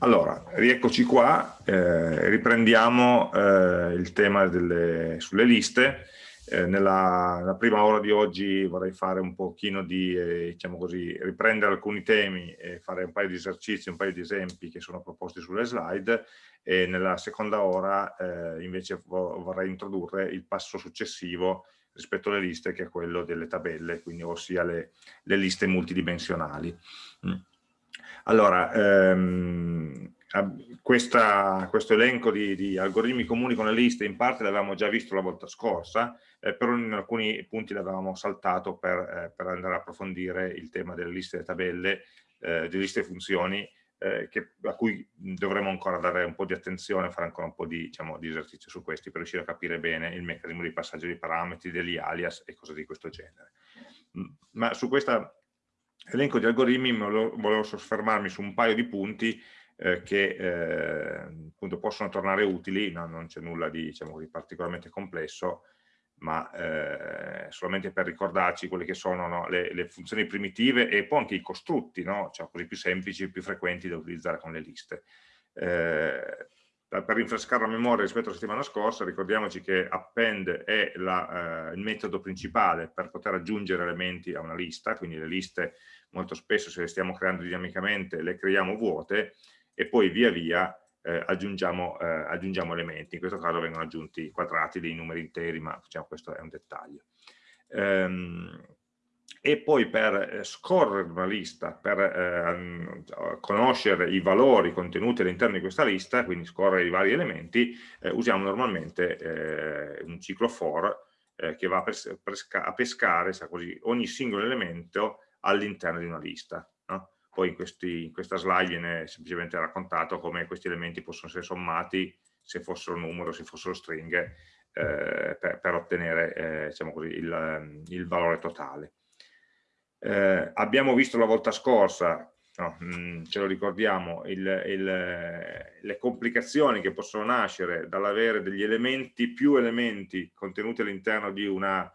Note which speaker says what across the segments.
Speaker 1: Allora, rieccoci qua, eh, riprendiamo eh, il tema delle, sulle liste. Eh, nella, nella, prima ora di oggi vorrei fare un pochino di, eh, diciamo così, riprendere alcuni temi e fare un paio di esercizi, un paio di esempi che sono proposti sulle slide e nella seconda ora eh, invece vorrei introdurre il passo successivo rispetto alle liste che è quello delle tabelle, quindi ossia le, le liste multidimensionali. Mm. Allora, ehm, questa, questo elenco di, di, algoritmi comuni con le liste in parte l'avevamo già visto la volta scorsa, eh, però in alcuni punti l'avevamo saltato per, eh, per, andare a approfondire il tema delle liste e tabelle, eh, delle liste e funzioni, eh, che, a cui dovremo ancora dare un po' di attenzione, fare ancora un po' di, diciamo, di esercizio su questi per riuscire a capire bene il meccanismo di passaggio dei parametri, degli alias e cose di questo genere. Ma su questa elenco di algoritmi volevo soffermarmi su un paio di punti eh, che eh, appunto possono tornare utili, no, non c'è nulla di, diciamo, di, particolarmente complesso, ma eh, solamente per ricordarci quelle che sono no, le, le, funzioni primitive e poi anche i costrutti, no? cioè quelli più semplici, più frequenti da utilizzare con le liste. Eh, per rinfrescare la memoria rispetto alla settimana scorsa, ricordiamoci che append è la, eh, il metodo principale per poter aggiungere elementi a una lista, quindi le liste molto spesso se le stiamo creando dinamicamente le creiamo vuote e poi via via eh, aggiungiamo, eh, aggiungiamo, elementi, in questo caso vengono aggiunti quadrati dei numeri interi, ma diciamo, questo è un dettaglio. Ehm, e poi per eh, scorrere una lista, per eh, conoscere i valori contenuti all'interno di questa lista, quindi scorrere i vari elementi, eh, usiamo normalmente eh, un ciclo for che va a pescare così, ogni singolo elemento all'interno di una lista. No? Poi in, questi, in, questa slide viene semplicemente raccontato come questi elementi possono essere sommati se fossero numero, se fossero stringhe, eh, per, per, ottenere diciamo così, il, il valore totale. Eh, abbiamo visto la volta scorsa, no, mh, mm, ce lo ricordiamo, il, il, le complicazioni che possono nascere dall'avere degli elementi, più elementi contenuti all'interno di una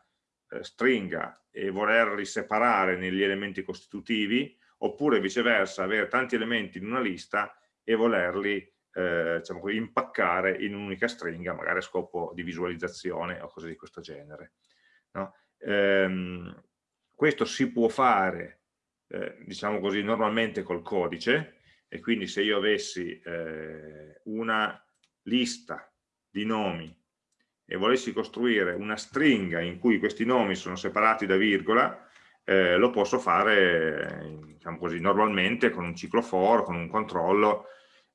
Speaker 1: eh, stringa e volerli separare negli elementi costitutivi, oppure viceversa avere tanti elementi in una lista e volerli eh, diciamo impaccare in un'unica stringa, magari a scopo di visualizzazione o cose di questo genere. No? Ehm, questo si può fare, eh, diciamo così, normalmente col codice e quindi se io avessi eh, una lista di nomi e volessi costruire una stringa in cui questi nomi sono separati da virgola, eh, lo posso fare diciamo così, normalmente con un ciclo for, con un controllo,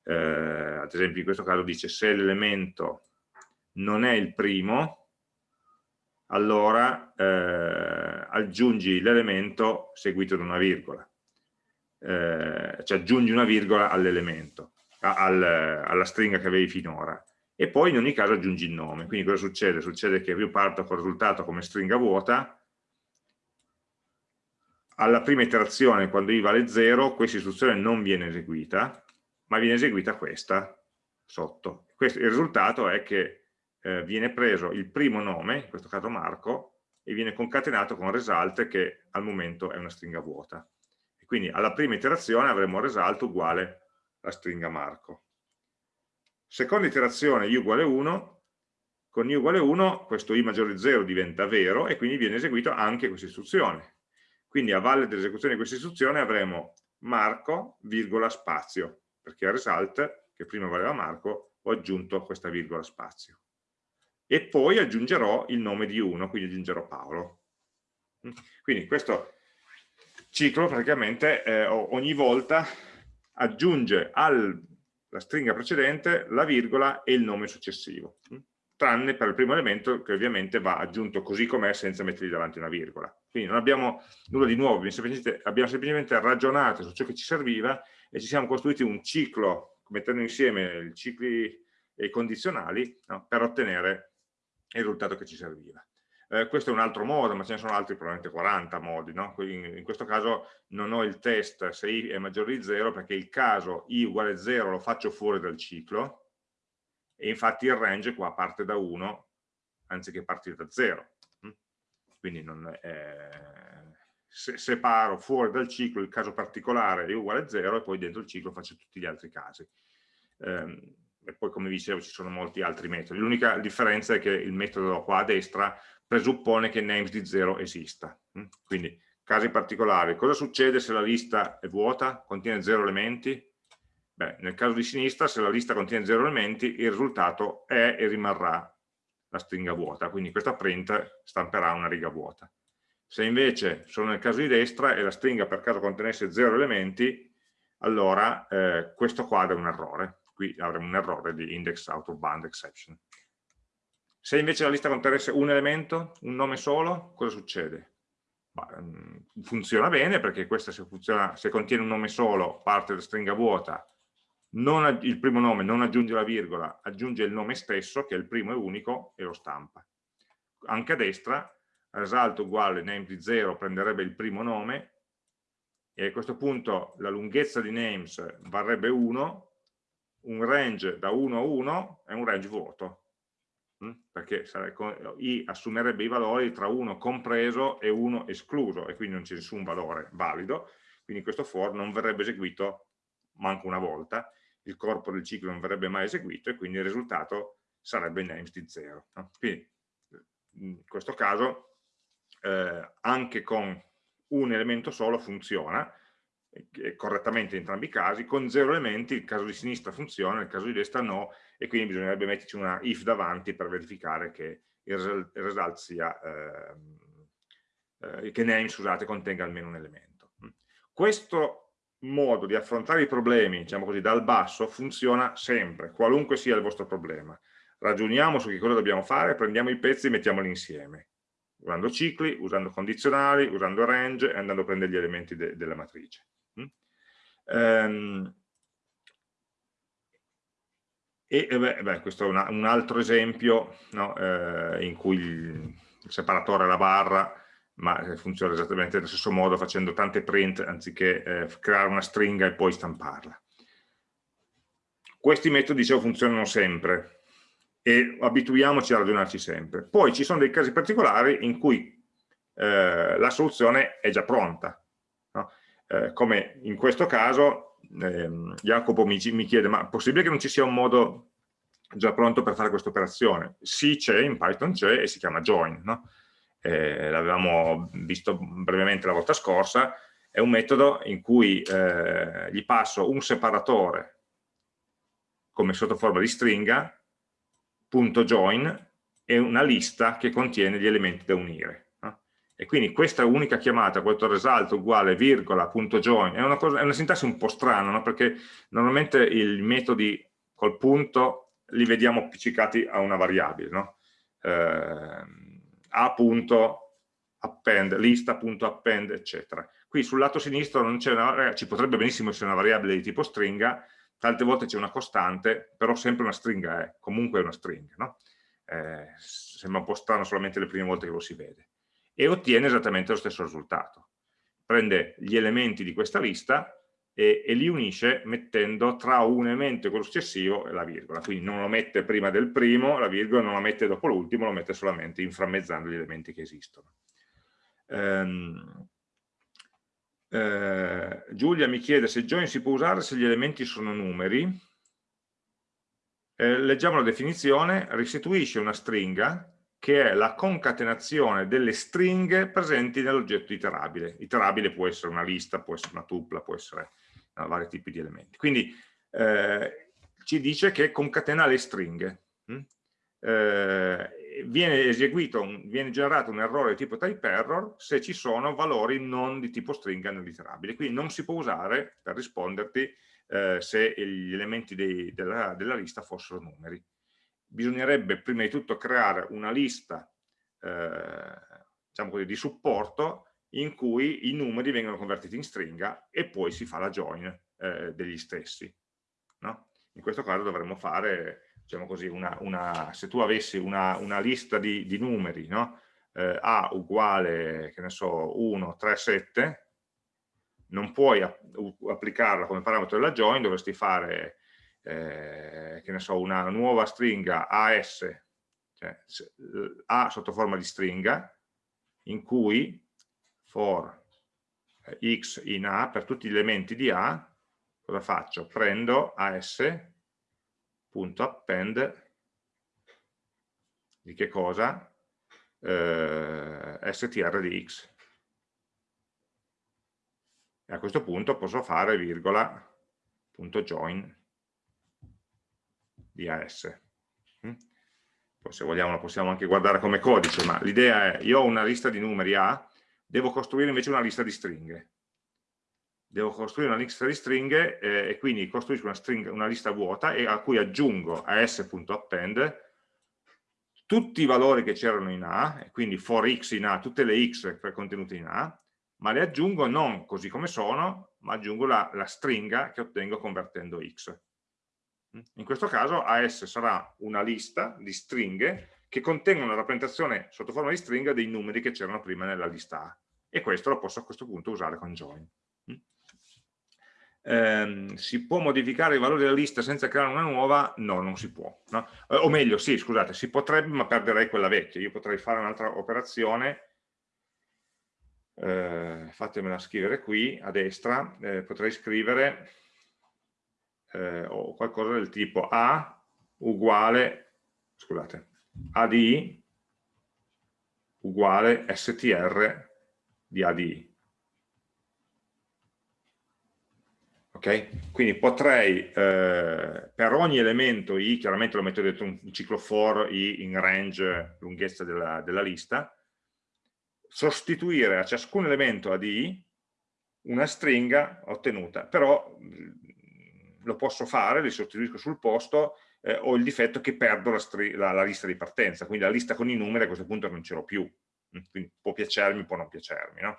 Speaker 1: eh, ad esempio in questo caso dice se l'elemento non è il primo, allora eh, aggiungi l'elemento seguito da una virgola, eh, cioè aggiungi una virgola all'elemento, al, alla stringa che avevi finora e poi in ogni caso aggiungi il nome. Quindi cosa succede? Succede che io parto con il risultato come stringa vuota, alla prima iterazione quando i vale 0 questa istruzione non viene eseguita, ma viene eseguita questa sotto. Questo, il risultato è che eh, viene preso il primo nome, in questo caso Marco, e viene concatenato con result che al momento è una stringa vuota. E quindi alla prima iterazione avremo result uguale alla stringa Marco. Seconda iterazione i uguale 1, con i uguale 1 questo i maggiore di 0 diventa vero e quindi viene eseguita anche questa istruzione. Quindi a valle dell'esecuzione di questa istruzione avremo Marco, virgola, spazio, perché al result, che prima valeva Marco, ho aggiunto questa virgola spazio e poi aggiungerò il nome di uno, quindi aggiungerò Paolo. Quindi questo ciclo praticamente eh, ogni volta aggiunge alla stringa precedente la virgola e il nome successivo, tranne per il primo elemento che ovviamente va aggiunto così com'è senza mettergli davanti una virgola. Quindi non abbiamo nulla di nuovo, abbiamo semplicemente, abbiamo semplicemente ragionato su ciò che ci serviva e ci siamo costruiti un ciclo, mettendo insieme i cicli e i condizionali no, per ottenere il risultato che ci serviva. Eh, questo è un altro modo, ma ce ne sono altri probabilmente 40 modi. No? In, in, questo caso non ho il test se i è maggiore di 0 perché il caso i uguale 0 lo faccio fuori dal ciclo e infatti il range qua parte da 1 anziché partire da 0. Mm? Quindi non, eh, se separo fuori dal ciclo il caso particolare è uguale a 0 e poi dentro il ciclo faccio tutti gli altri casi. Um, e poi come dicevo ci sono molti altri metodi. L'unica differenza è che il metodo qua a destra presuppone che names di 0 esista. Mm? Quindi casi particolari, cosa succede se la lista è vuota, contiene 0 elementi? Beh, nel caso di sinistra se la lista contiene 0 elementi il risultato è e rimarrà la stringa vuota, quindi questa print stamperà una riga vuota. Se invece sono nel caso di destra e la stringa per caso contenesse 0 elementi, allora eh, questo qua è un errore, qui avremo un errore di index out of band exception. Se invece la lista contenesse un elemento, un nome solo, cosa succede? Mm, funziona bene perché questa se, funziona, se, contiene un nome solo parte da stringa vuota, non, il primo nome non aggiunge la virgola, aggiunge il nome stesso che è il primo e unico e lo stampa. Anche a destra result uguale name di 0 prenderebbe il primo nome e a questo punto la lunghezza di names varrebbe 1 un range da 1 a 1 è un range vuoto? Perché i assumerebbe i valori tra 1 compreso e 1 escluso, e quindi non c'è nessun valore valido, quindi questo for non verrebbe eseguito manco una volta, il corpo del ciclo non verrebbe mai eseguito, e quindi il risultato sarebbe names di 0. Quindi in questo caso eh, anche con un elemento solo funziona, correttamente in entrambi i casi, con zero elementi il caso di sinistra funziona, nel caso di destra no, e quindi bisognerebbe metterci una if davanti per verificare che il result sia, eh, eh, che name, scusate, contenga almeno un elemento. Questo modo di affrontare i problemi, diciamo così, dal basso funziona sempre, qualunque sia il vostro problema. Ragioniamo su che cosa dobbiamo fare, prendiamo i pezzi e mettiamoli insieme, usando cicli, usando condizionali, usando range e andando a prendere gli elementi de della matrice. Um, e beh, beh, questo è una, un altro esempio no, eh, in cui il, il separatore è la barra, ma funziona esattamente nello stesso modo facendo tante print anziché eh, creare una stringa e poi stamparla. Questi metodi, dicevo, funzionano sempre e abituiamoci a ragionarci sempre. Poi ci sono dei casi particolari in cui eh, la soluzione è già pronta, eh, come in questo caso eh, Jacopo mi, mi, chiede ma è possibile che non ci sia un modo già pronto per fare questa operazione? Sì c'è, in Python c'è e si chiama join, no? eh, l'avevamo visto brevemente la volta scorsa, è un metodo in cui eh, gli passo un separatore come sotto forma di stringa, punto join, e una lista che contiene gli elementi da unire e quindi questa unica chiamata, questo result uguale virgola punto join, è una, cosa, è una sintassi un po' strana, no? perché normalmente i metodi col punto li vediamo appiccicati a una variabile, no? eh, a punto append, lista.append, eccetera. Qui sul lato sinistro non una, ci potrebbe benissimo essere una variabile di tipo stringa, tante volte c'è una costante, però sempre una stringa è, comunque è una stringa, no? eh, sembra un po' strano solamente le prime volte che lo si vede e ottiene esattamente lo stesso risultato. Prende gli elementi di questa lista e, e, li unisce mettendo tra un elemento e quello successivo la virgola, quindi non lo mette prima del primo, la virgola non la mette dopo l'ultimo, lo mette solamente inframmezzando gli elementi che esistono. Um, eh, Giulia mi chiede se join si può usare se gli elementi sono numeri. Eh, leggiamo la definizione, restituisce una stringa che è la concatenazione delle stringhe presenti nell'oggetto iterabile. Iterabile può essere una lista, può essere una tupla, può essere no, vari tipi di elementi. Quindi eh, ci dice che concatena le stringhe. Hm? Eh, viene eseguito, un, viene generato un errore di tipo type error se ci sono valori non di tipo stringa nell'iterabile. Quindi non si può usare per risponderti eh, se gli elementi dei, della, della lista fossero numeri bisognerebbe prima di tutto creare una lista eh, diciamo così, di supporto in cui i numeri vengono convertiti in stringa e poi si fa la join eh, degli stessi. No? In questo caso dovremmo fare, diciamo così, una, una, se tu avessi una, una lista di, di numeri, no? eh, A uguale, che ne so, 1, 3, 7, non puoi applicarla come parametro della join, dovresti fare eh, che ne so, una nuova stringa AS, cioè A sotto forma di stringa, in cui for x in A, per tutti gli elementi di A, cosa faccio? Prendo as.append di che cosa? Eh, str di x. E a questo punto posso fare virgola punto join di AS. Mm? Poi se vogliamo lo possiamo anche guardare come codice, ma l'idea è, io ho una lista di numeri A, devo costruire invece una lista di stringhe. Devo costruire una lista di stringhe eh, e quindi costruisco una, stringa, una lista vuota e a cui aggiungo as.append tutti i valori che c'erano in A, e quindi for x in A, tutte le x contenute in A, ma le aggiungo non così come sono, ma aggiungo la, la stringa che ottengo convertendo x. In questo caso AS sarà una lista di stringhe che contengono una rappresentazione sotto forma di stringa dei numeri che c'erano prima nella lista A e questo lo posso a questo punto usare con join. Eh, si può modificare i valori della lista senza creare una nuova? No, non si può. No? Eh, o meglio, sì, scusate, si potrebbe ma perderei quella vecchia. Io potrei fare un'altra operazione eh, fatemela scrivere qui a destra, eh, potrei scrivere eh, o qualcosa del tipo A uguale, scusate, ADI uguale str di ADI. Ok? Quindi potrei, eh, per ogni elemento i, chiaramente lo metto dentro un ciclo for i in range lunghezza della, della lista, sostituire a ciascun elemento ADI una stringa ottenuta, però lo posso fare, li sostituisco sul posto, eh, ho il difetto che perdo la, la, la, lista di partenza, quindi la lista con i numeri a questo punto non ce l'ho più, mm, quindi può piacermi, può non piacermi, no?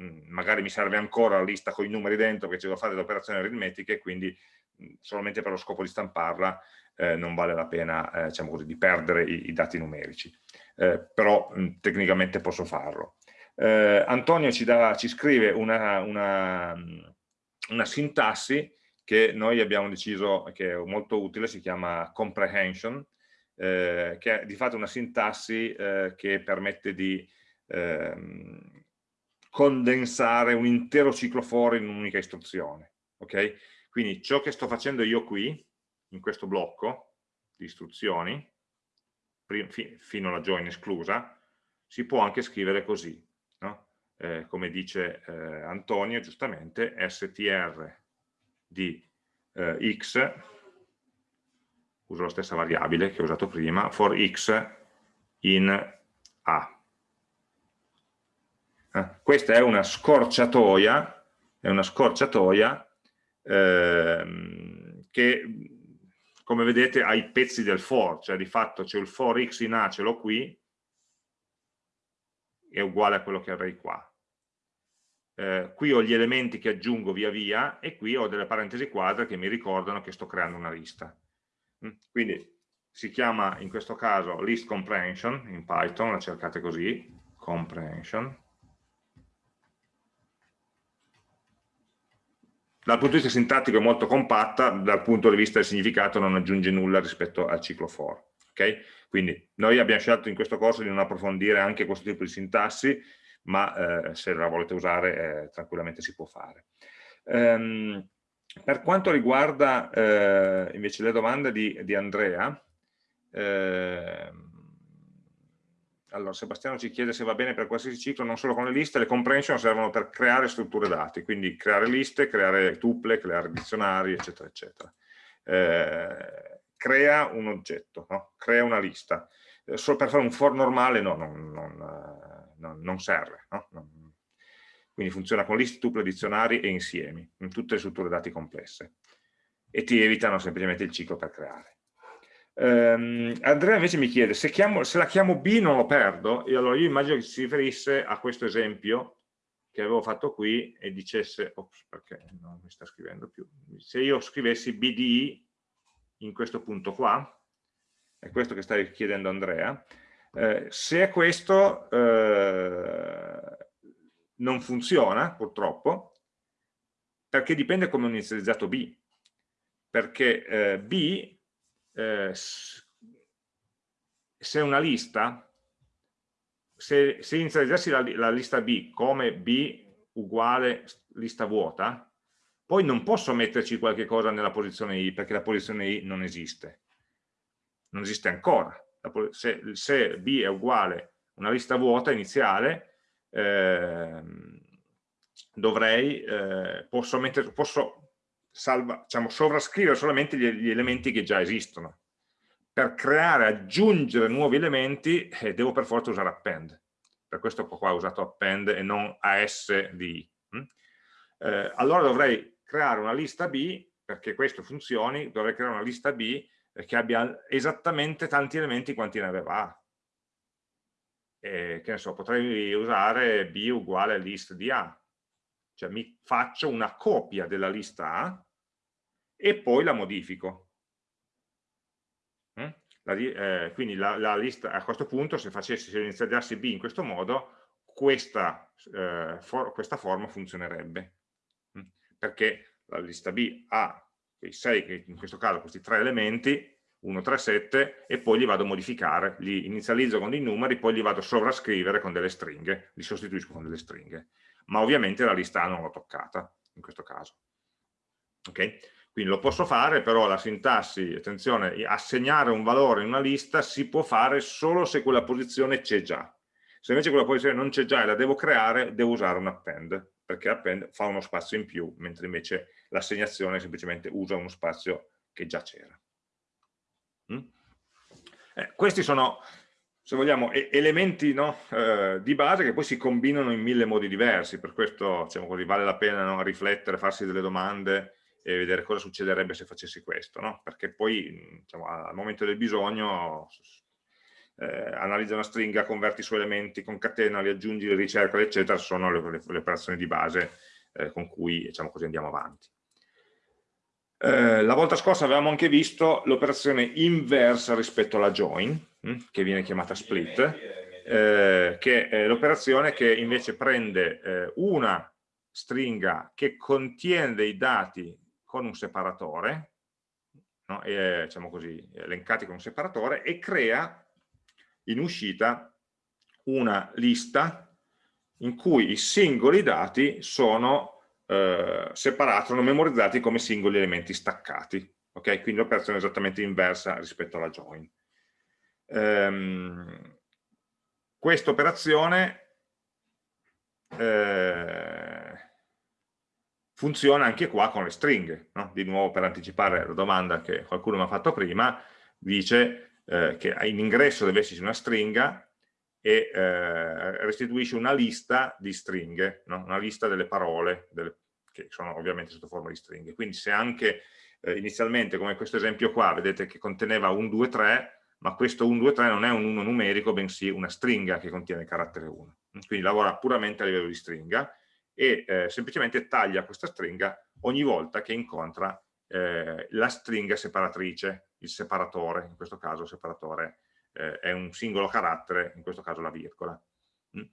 Speaker 1: mm, magari mi serve ancora la lista con i numeri dentro che ci devo fare delle operazioni aritmetiche, quindi mm, solamente per lo scopo di stamparla eh, non vale la pena eh, diciamo così, di perdere i, i dati numerici eh, però mh, tecnicamente posso farlo. Eh, Antonio ci, dà, ci scrive una, una, una, sintassi che noi abbiamo deciso che è molto utile, si chiama comprehension, eh, che è di fatto una sintassi eh, che permette di ehm, condensare un intero ciclo for in un'unica istruzione. Okay? Quindi ciò che sto facendo io qui, in questo blocco di istruzioni, fino alla join esclusa, si può anche scrivere così, no? eh, come dice eh, Antonio giustamente, str di eh, x, uso la stessa variabile che ho usato prima, for x in a. Eh, questa è una scorciatoia, è una scorciatoia ehm, che come vedete ha i pezzi del for, cioè di fatto c'è il for x in A, ce l'ho qui, è uguale a quello che avrei qua. Eh, qui ho gli elementi che aggiungo via via e qui ho delle parentesi quadre che mi ricordano che sto creando una lista. Mm, quindi si chiama in questo caso list comprehension in Python, la cercate così, comprehension, dal punto di vista sintattico è molto compatta, dal punto di vista del significato non aggiunge nulla rispetto al ciclo for. Okay? Quindi noi abbiamo scelto in questo corso di non approfondire anche questo tipo di sintassi, ma eh, se la volete usare eh, tranquillamente si può fare. Um, per quanto riguarda eh, invece le domande di, di Andrea, eh, allora, Sebastiano ci chiede se va bene per qualsiasi ciclo, non solo con le liste, le comprehension servono per creare strutture dati, quindi creare liste, creare tuple, creare dizionari, eccetera, eccetera. Eh, crea un oggetto, no? crea una lista. Eh, solo per fare un for normale no, non, non, non, non serve. No? quindi funziona con liste, tuple, dizionari e insiemi, in tutte le strutture dati complesse. E ti evitano semplicemente il ciclo per creare. Um, Andrea invece mi chiede se, chiamo, se, la chiamo B non lo perdo e allora io immagino che si riferisse a questo esempio che avevo fatto qui e dicesse ops, perché non mi sta scrivendo più se io scrivessi BDI in questo punto qua è questo che sta chiedendo Andrea eh, se è questo eh, non funziona purtroppo perché dipende come ho inizializzato B perché eh, B eh, se una lista, se, se inizializzassi la, la, lista B come B uguale lista vuota, poi non posso metterci qualche cosa nella posizione i perché la posizione i non esiste. Non esiste ancora. Se, se b è uguale una lista vuota iniziale, eh, dovrei, eh, posso, mettere, posso salva, diciamo, sovrascrivere solamente gli, gli, elementi che già esistono. Per creare, aggiungere nuovi elementi, eh, devo per forza usare append. Per questo qua ho usato append e non as di hm? eh, allora dovrei creare una lista B, perché questo funzioni, dovrei creare una lista B che abbia esattamente tanti elementi quanti ne aveva A. E, che ne so, potrei usare B uguale list di A, cioè mi faccio una copia della lista A e poi la modifico. Mm? La, eh, quindi la, la, lista, a questo punto se facessi, se iniziassi B in questo modo, questa, eh, for, questa forma funzionerebbe. Mm? Perché la lista B ha quei 6, in questo caso questi tre elementi, 1, 3, 7, e poi li vado a modificare, li inizializzo con dei numeri, poi li vado a sovrascrivere con delle stringhe, li sostituisco con delle stringhe. Ma ovviamente la lista non l'ho toccata, in questo caso. Ok? Quindi lo posso fare, però la sintassi, attenzione, assegnare un valore in una lista si può fare solo se quella posizione c'è già. Se invece quella posizione non c'è già e la devo creare, devo usare un append, perché append fa uno spazio in più, mentre invece l'assegnazione semplicemente usa uno spazio che già c'era. Mm? Eh, questi sono, se vogliamo, elementi no, eh, di base che poi si combinano in mille modi diversi, per questo diciamo così, vale la pena no, riflettere, farsi delle domande, e vedere cosa succederebbe se facessi questo, no? perché poi diciamo, al momento del bisogno eh, analizza una stringa, converti i suoi elementi, concatena, li aggiungi, li ricerca, eccetera, sono le, le, le operazioni di base eh, con cui diciamo così, andiamo avanti. Eh, la volta scorsa avevamo anche visto l'operazione inversa rispetto alla join, hm, che viene chiamata split, eh, che è l'operazione che invece prende eh, una stringa che contiene dei dati con un separatore, no? e, diciamo così, elencati con un separatore, e crea in uscita una lista in cui i singoli dati sono eh, separati, sono memorizzati come singoli elementi staccati. Okay? Quindi l'operazione è esattamente inversa rispetto alla join. Ehm, Questa operazione eh, funziona anche qua con le stringhe, no? di nuovo per anticipare la domanda che qualcuno mi ha fatto prima, dice eh, che in ingresso deve esserci una stringa e eh, restituisce una lista di stringhe, no? una lista delle parole, delle, che sono ovviamente sotto forma di stringhe. Quindi se anche eh, inizialmente, come questo esempio qua, vedete che conteneva un 2, 3, ma questo 1, 2, 3 non è un 1 numerico, bensì una stringa che contiene il carattere 1. Quindi lavora puramente a livello di stringa, e eh, semplicemente taglia questa stringa ogni volta che incontra eh, la stringa separatrice, il separatore, in questo caso il separatore eh, è un singolo carattere, in questo caso la virgola. Mm?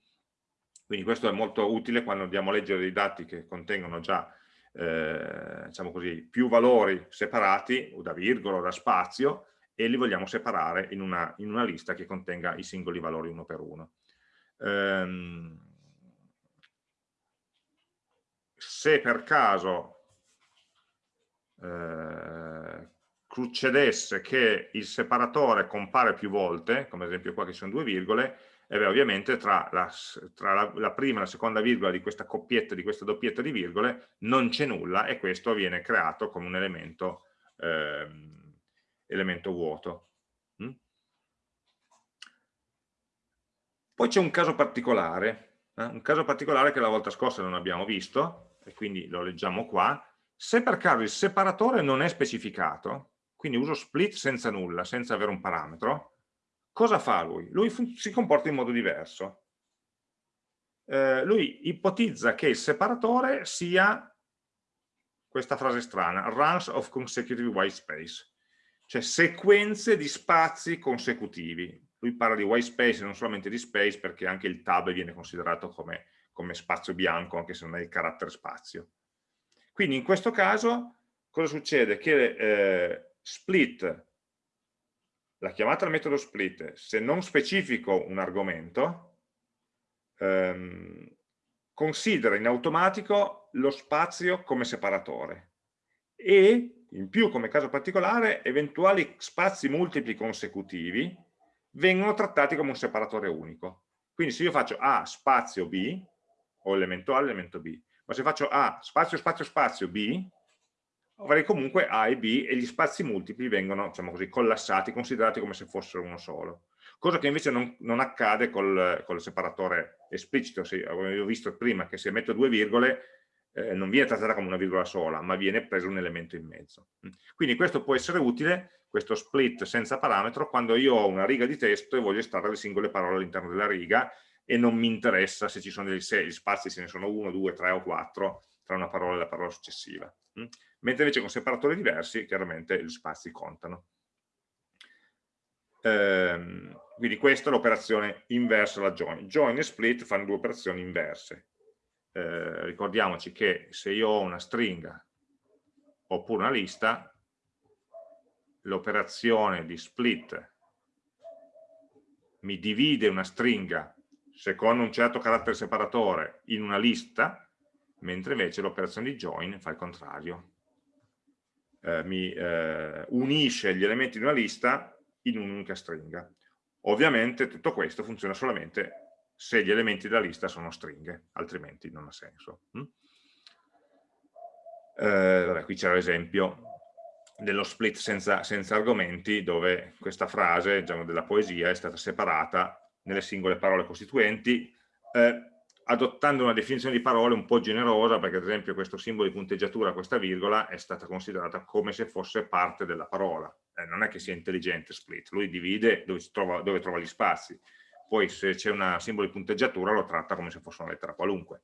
Speaker 1: Quindi questo è molto utile quando andiamo a leggere dei dati che contengono già eh, diciamo così, più valori separati, o da virgola o da spazio, e li vogliamo separare in una, in una lista che contenga i singoli valori uno per uno. Ehm, se per caso eh, succedesse che il separatore compare più volte, come ad esempio qua che sono due virgole, e beh, ovviamente tra, la, tra la, la, prima e la seconda virgola di questa coppietta, di questa doppietta di virgole, non c'è nulla e questo viene creato come un elemento, eh, elemento vuoto. Mm? Poi c'è un caso particolare, eh? un caso particolare che la volta scorsa non abbiamo visto, e quindi lo leggiamo qua, se per caso il separatore non è specificato, quindi uso split senza nulla, senza avere un parametro, cosa fa lui? Lui si comporta in modo diverso. Eh, lui ipotizza che il separatore sia questa frase strana, runs of consecutive white space, cioè sequenze di spazi consecutivi. Lui parla di white space e non solamente di space perché anche il tab viene considerato come come spazio bianco, anche se non è il carattere spazio. Quindi in questo caso cosa succede? Che eh, split, la chiamata al metodo split, se non specifico un argomento, ehm, considera in automatico lo spazio come separatore e in più come caso particolare eventuali spazi multipli consecutivi vengono trattati come un separatore unico. Quindi se io faccio A spazio B, ho elemento A, elemento B, ma se faccio A spazio spazio spazio B, avrei comunque A e B e gli spazi multipli vengono diciamo così, collassati, considerati come se fossero uno solo. Cosa che invece non, non accade col, col, separatore esplicito, se, avevo visto prima che se metto due virgole eh, non viene trattata come una virgola sola, ma viene preso un elemento in mezzo. Quindi questo può essere utile, questo split senza parametro, quando io ho una riga di testo e voglio estrarre le singole parole all'interno della riga e non mi interessa se ci sono degli spazi, se ne sono uno, due, tre o quattro tra una parola e la parola successiva. Mentre invece con separatori diversi, chiaramente gli spazi contano. Ehm, quindi questa è l'operazione inversa alla join. Join e split fanno due operazioni inverse eh, ricordiamoci che se io ho una stringa oppure una lista, l'operazione di split mi divide una stringa secondo un certo carattere separatore in una lista, mentre invece l'operazione di join fa il contrario. Eh, mi eh, unisce gli elementi di una lista in un'unica stringa. Ovviamente tutto questo funziona solamente se gli elementi della lista sono stringhe, altrimenti non ha senso. Mm? Eh, qui c'era l'esempio dello split senza, senza, argomenti dove questa frase diciamo, della poesia è stata separata nelle singole parole costituenti eh, adottando una definizione di parole un po' generosa perché ad esempio questo simbolo di punteggiatura, questa virgola è stata considerata come se fosse parte della parola. Eh, non è che sia intelligente split, lui divide dove trova, dove trova gli spazi. Poi se c'è un simbolo di punteggiatura lo tratta come se fosse una lettera qualunque.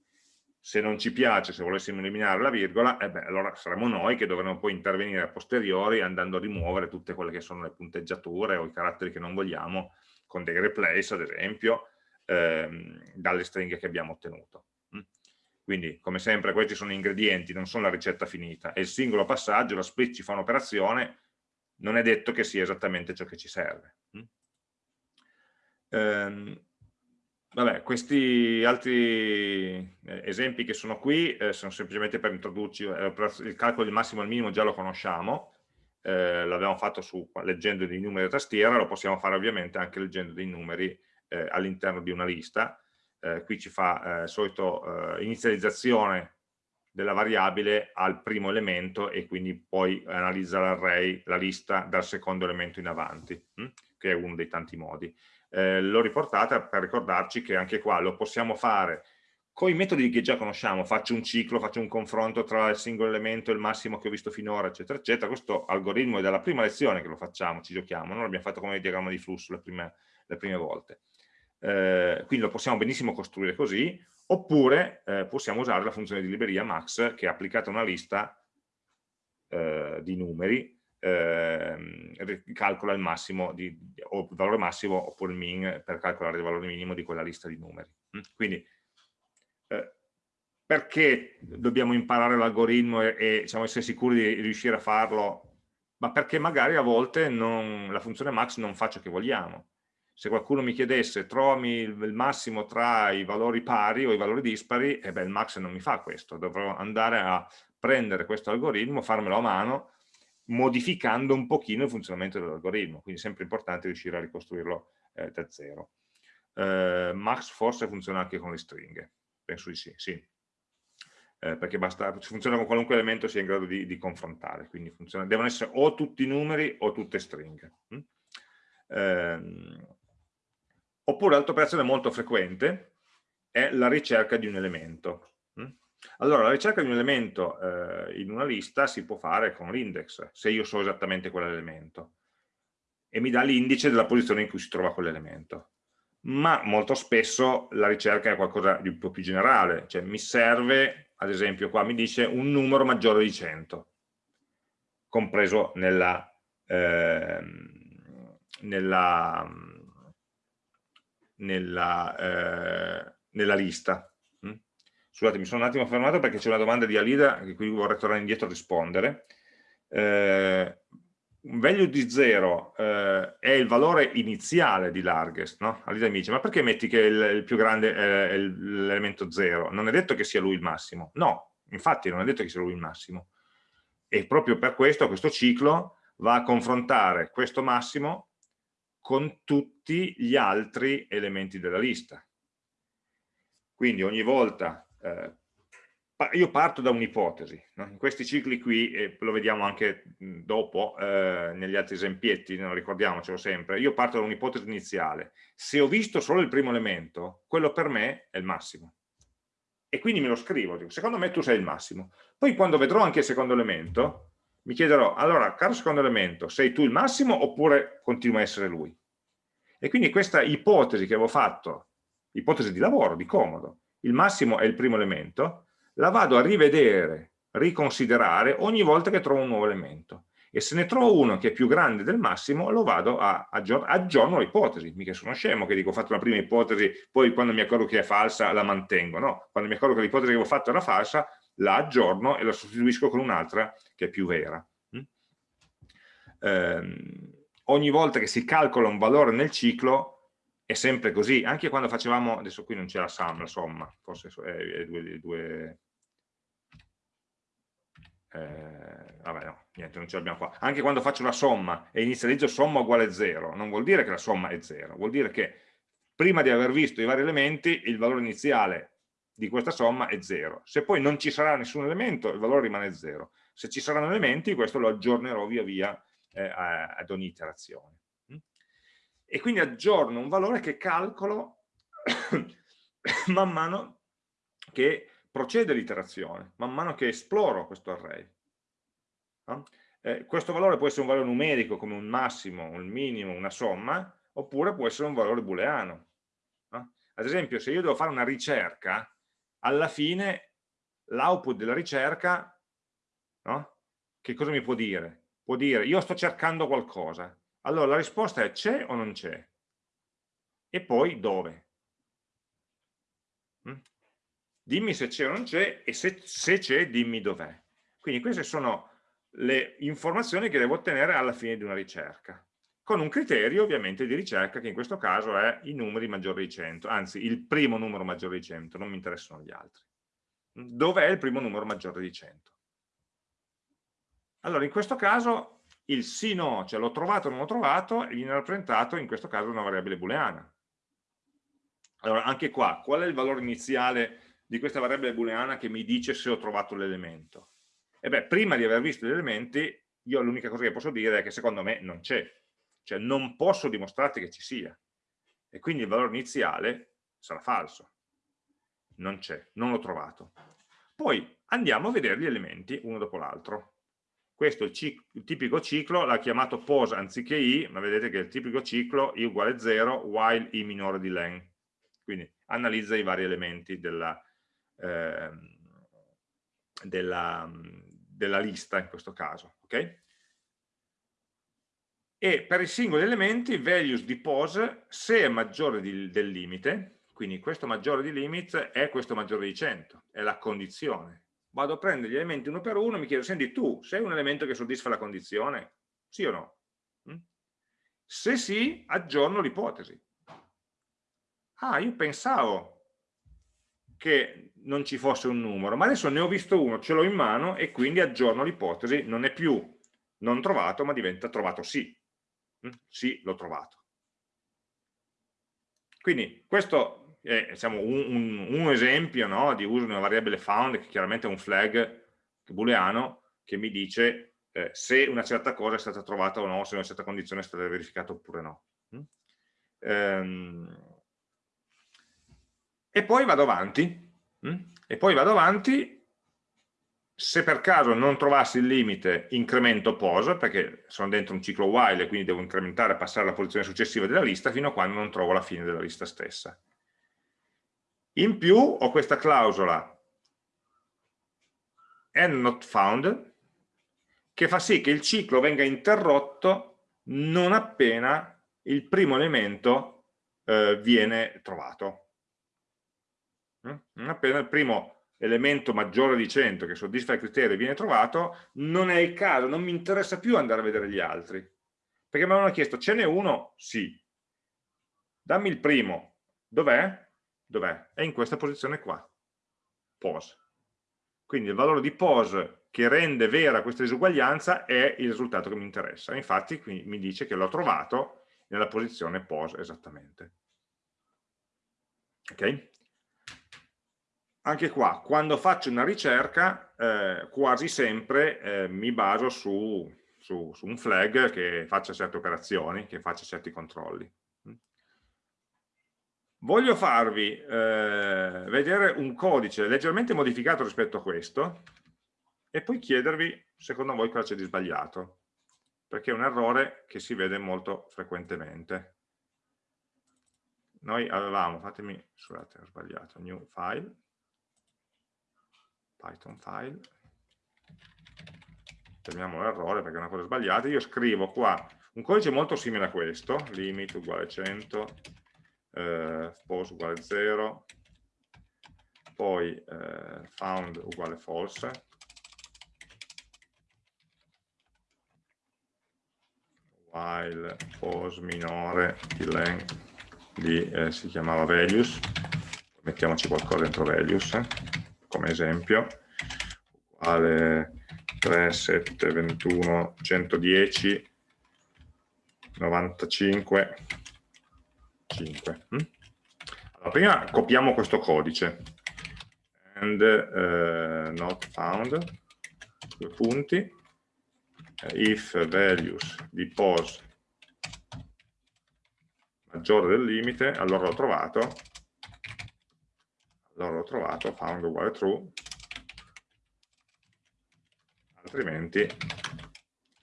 Speaker 1: Se non ci piace, se volessimo eliminare la virgola, eh beh, allora saremo noi che dovremo poi intervenire a posteriori andando a rimuovere tutte quelle che sono le punteggiature o i caratteri che non vogliamo, con dei replace ad esempio, ehm, dalle stringhe che abbiamo ottenuto. Mm? Quindi, come sempre, questi sono ingredienti, non sono la ricetta finita. È il singolo passaggio, la split ci fa un'operazione, non è detto che sia esattamente ciò che ci serve. Mm? Ehm, vabbè, questi altri eh, esempi che sono qui eh, sono semplicemente per introdurci, eh, il calcolo del massimo e il minimo già lo conosciamo, eh, l'abbiamo fatto su, leggendo dei numeri a tastiera, lo possiamo fare ovviamente anche leggendo dei numeri eh, all'interno di una lista, eh, qui ci fa solito inizializzazione della variabile al primo elemento e quindi poi analizza l'array, la lista dal secondo elemento in avanti, hm? che è uno dei tanti modi eh, l'ho riportata per ricordarci che anche qua lo possiamo fare con i metodi che già conosciamo, faccio un ciclo, faccio un confronto tra il singolo elemento e il massimo che ho visto finora, eccetera, eccetera. Questo algoritmo è dalla prima lezione che lo facciamo, ci giochiamo, non l'abbiamo fatto come diagramma di flusso le prime, le prime volte. Eh, quindi lo possiamo benissimo costruire così, oppure eh, possiamo usare la funzione di libreria max che è applicata a una lista eh, di numeri eh, calcola il massimo di, o il valore massimo oppure il min per calcolare il valore minimo di quella lista di numeri. Mm? Quindi eh, perché dobbiamo imparare l'algoritmo e, e diciamo, essere sicuri di riuscire a farlo? Ma perché magari a volte non, la funzione max non fa ciò che vogliamo. Se qualcuno mi chiedesse trovami il, massimo tra i valori pari o i valori dispari, e eh beh, il max non mi fa questo, dovrò andare a prendere questo algoritmo, farmelo a mano modificando un pochino il funzionamento dell'algoritmo, quindi è sempre importante riuscire a ricostruirlo eh, da zero. Eh, Max forse funziona anche con le stringhe, penso di sì, sì. Eh, perché basta, funziona con qualunque elemento sia in grado di, di confrontare, quindi funziona, devono essere o tutti numeri o tutte stringhe. Mm? Ehm, oppure altra operazione molto frequente è la ricerca di un elemento. Allora, la ricerca di un elemento eh, in una lista si può fare con l'index, se io so esattamente quell'elemento, e mi dà l'indice della posizione in cui si trova quell'elemento. Ma molto spesso la ricerca è qualcosa di un po' più generale, cioè mi serve, ad esempio qua mi dice un numero maggiore di 100, compreso nella, eh, nella, nella, eh, nella lista Scusate, mi sono un attimo fermato perché c'è una domanda di Alida che qui vorrei tornare indietro a rispondere. Eh, un value di 0 eh, è il valore iniziale di largest, no? Alida mi dice, ma perché metti che il, il più grande è l'elemento 0? Non è detto che sia lui il massimo. No, infatti non è detto che sia lui il massimo. E proprio per questo questo ciclo va a confrontare questo massimo con tutti gli altri elementi della lista. Quindi ogni volta eh, io parto da un'ipotesi, no? in questi cicli qui, e lo vediamo anche dopo eh, negli altri esempietti, no? ricordiamocelo sempre, io parto da un'ipotesi iniziale, se ho visto solo il primo elemento, quello per me è il massimo. E quindi me lo scrivo, dico, secondo me tu sei il massimo. Poi quando vedrò anche il secondo elemento, mi chiederò, allora, caro secondo elemento, sei tu il massimo oppure continua a essere lui? E quindi questa ipotesi che avevo fatto, ipotesi di lavoro, di comodo, il massimo è il primo elemento, la vado a rivedere, riconsiderare ogni volta che trovo un nuovo elemento e se ne trovo uno che è più grande del massimo lo vado a aggiornare, aggiorno l'ipotesi, mica sono scemo che dico ho fatto una prima ipotesi, poi quando mi accorgo che è falsa la mantengo, no, quando mi accorgo che l'ipotesi che avevo fatto era falsa la aggiorno e la sostituisco con un'altra che è più vera. Mm? Ehm, ogni volta che si calcola un valore nel ciclo è sempre così, anche quando facevamo, adesso qui non c'è la sum, la somma, forse è, è due, due eh, vabbè no, niente, non ce l'abbiamo qua, anche quando faccio una somma e inizializzo somma uguale 0, non vuol dire che la somma è 0, vuol dire che prima di aver visto i vari elementi il valore iniziale di questa somma è 0, se poi non ci sarà nessun elemento il valore rimane 0, se ci saranno elementi questo lo aggiornerò via via eh, ad ogni iterazione. E quindi aggiorno un valore che calcolo man mano che procede l'iterazione, man mano che esploro questo array. No? Eh, questo valore può essere un valore numerico come un massimo, un minimo, una somma, oppure può essere un valore booleano. No? Ad esempio, se io devo fare una ricerca, alla fine l'output della ricerca, no? che cosa mi può dire? Può dire, io sto cercando qualcosa, allora la risposta è c'è o non c'è? E poi dove? Mm? Dimmi se c'è o non c'è e se c'è dimmi dov'è. Quindi queste sono le informazioni che devo ottenere alla fine di una ricerca, con un criterio ovviamente di ricerca che in questo caso è i numeri maggiori di 100, anzi il primo numero maggiore di 100, non mi interessano gli altri. Dov'è il primo numero maggiore di 100? Allora in questo caso il sì no, cioè l'ho trovato o non l'ho trovato, viene rappresentato in questo caso una variabile booleana. Allora, anche qua, qual è il valore iniziale di questa variabile booleana che mi dice se ho trovato l'elemento? E beh, prima di aver visto gli elementi, io l'unica cosa che posso dire è che secondo me non c'è, cioè non posso dimostrarti che ci sia, e quindi il valore iniziale sarà falso, non c'è, non l'ho trovato. Poi andiamo a vedere gli elementi uno dopo l'altro questo è il, ciclo, il tipico ciclo, l'ha chiamato pos anziché i, ma vedete che il tipico ciclo i uguale 0 while i minore di len. Quindi analizza i vari elementi della, eh, della, della lista in questo caso. Okay? E per i singoli elementi values di pos se è maggiore di, del limite, quindi questo maggiore di limit è questo maggiore di 100, è la condizione vado a prendere gli elementi uno per uno e mi chiedo, senti tu, sei un elemento che soddisfa la condizione? Sì o no? Mm? Se sì, aggiorno l'ipotesi. Ah, io pensavo che non ci fosse un numero, ma adesso ne ho visto uno, ce l'ho in mano e quindi aggiorno l'ipotesi, non è più non trovato, ma diventa trovato sì. Mm? Sì, l'ho trovato. Quindi questo è diciamo, un, un, un, esempio no, di uso di una variabile found, che chiaramente è un flag booleano, che mi dice eh, se una certa cosa è stata trovata o no, se una certa condizione è stata verificata oppure no. Mm? Ehm, e poi vado avanti? E poi vado avanti, se per caso non trovassi il limite incremento pos, perché sono dentro un ciclo while e quindi devo incrementare e passare alla posizione successiva della lista fino a quando non trovo la fine della lista stessa. In più ho questa clausola and not found che fa sì che il ciclo venga interrotto non appena il primo elemento eh, viene trovato. Mm? Non appena il primo elemento maggiore di 100 che soddisfa il criterio viene trovato, non è il caso, non mi interessa più andare a vedere gli altri. Perché mi avevano chiesto, ce n'è uno? Sì. Dammi il primo. Dov'è? Dov'è? È in questa posizione qua. Pose. Quindi il valore di pose che rende vera questa disuguaglianza è il risultato che mi interessa. Infatti mi dice che l'ho trovato nella posizione pose esattamente. Ok? Anche qua, quando faccio una ricerca, eh, quasi sempre eh, mi baso su, su, su un flag che faccia certe operazioni, che faccia certi controlli. Voglio farvi eh, vedere un codice leggermente modificato rispetto a questo e poi chiedervi, secondo voi, cosa c'è di sbagliato, perché è un errore che si vede molto frequentemente. Noi avevamo, fatemi, scusate, ho sbagliato, new file, Python file, fermiamo l'errore perché è una cosa sbagliata, io scrivo qua un codice molto simile a questo, limit uguale 100, eh, pose uguale 0, poi eh, found uguale false, while pose minore di length di, eh, si chiamava values, mettiamoci qualcosa dentro values, eh, come esempio, uguale 3, 7, 21, 110, 95, 5. Mm? Allora, prima copiamo questo codice and uh, not found, due punti, if values di pose maggiore del limite, allora l'ho trovato, allora l'ho trovato, found uguale true, altrimenti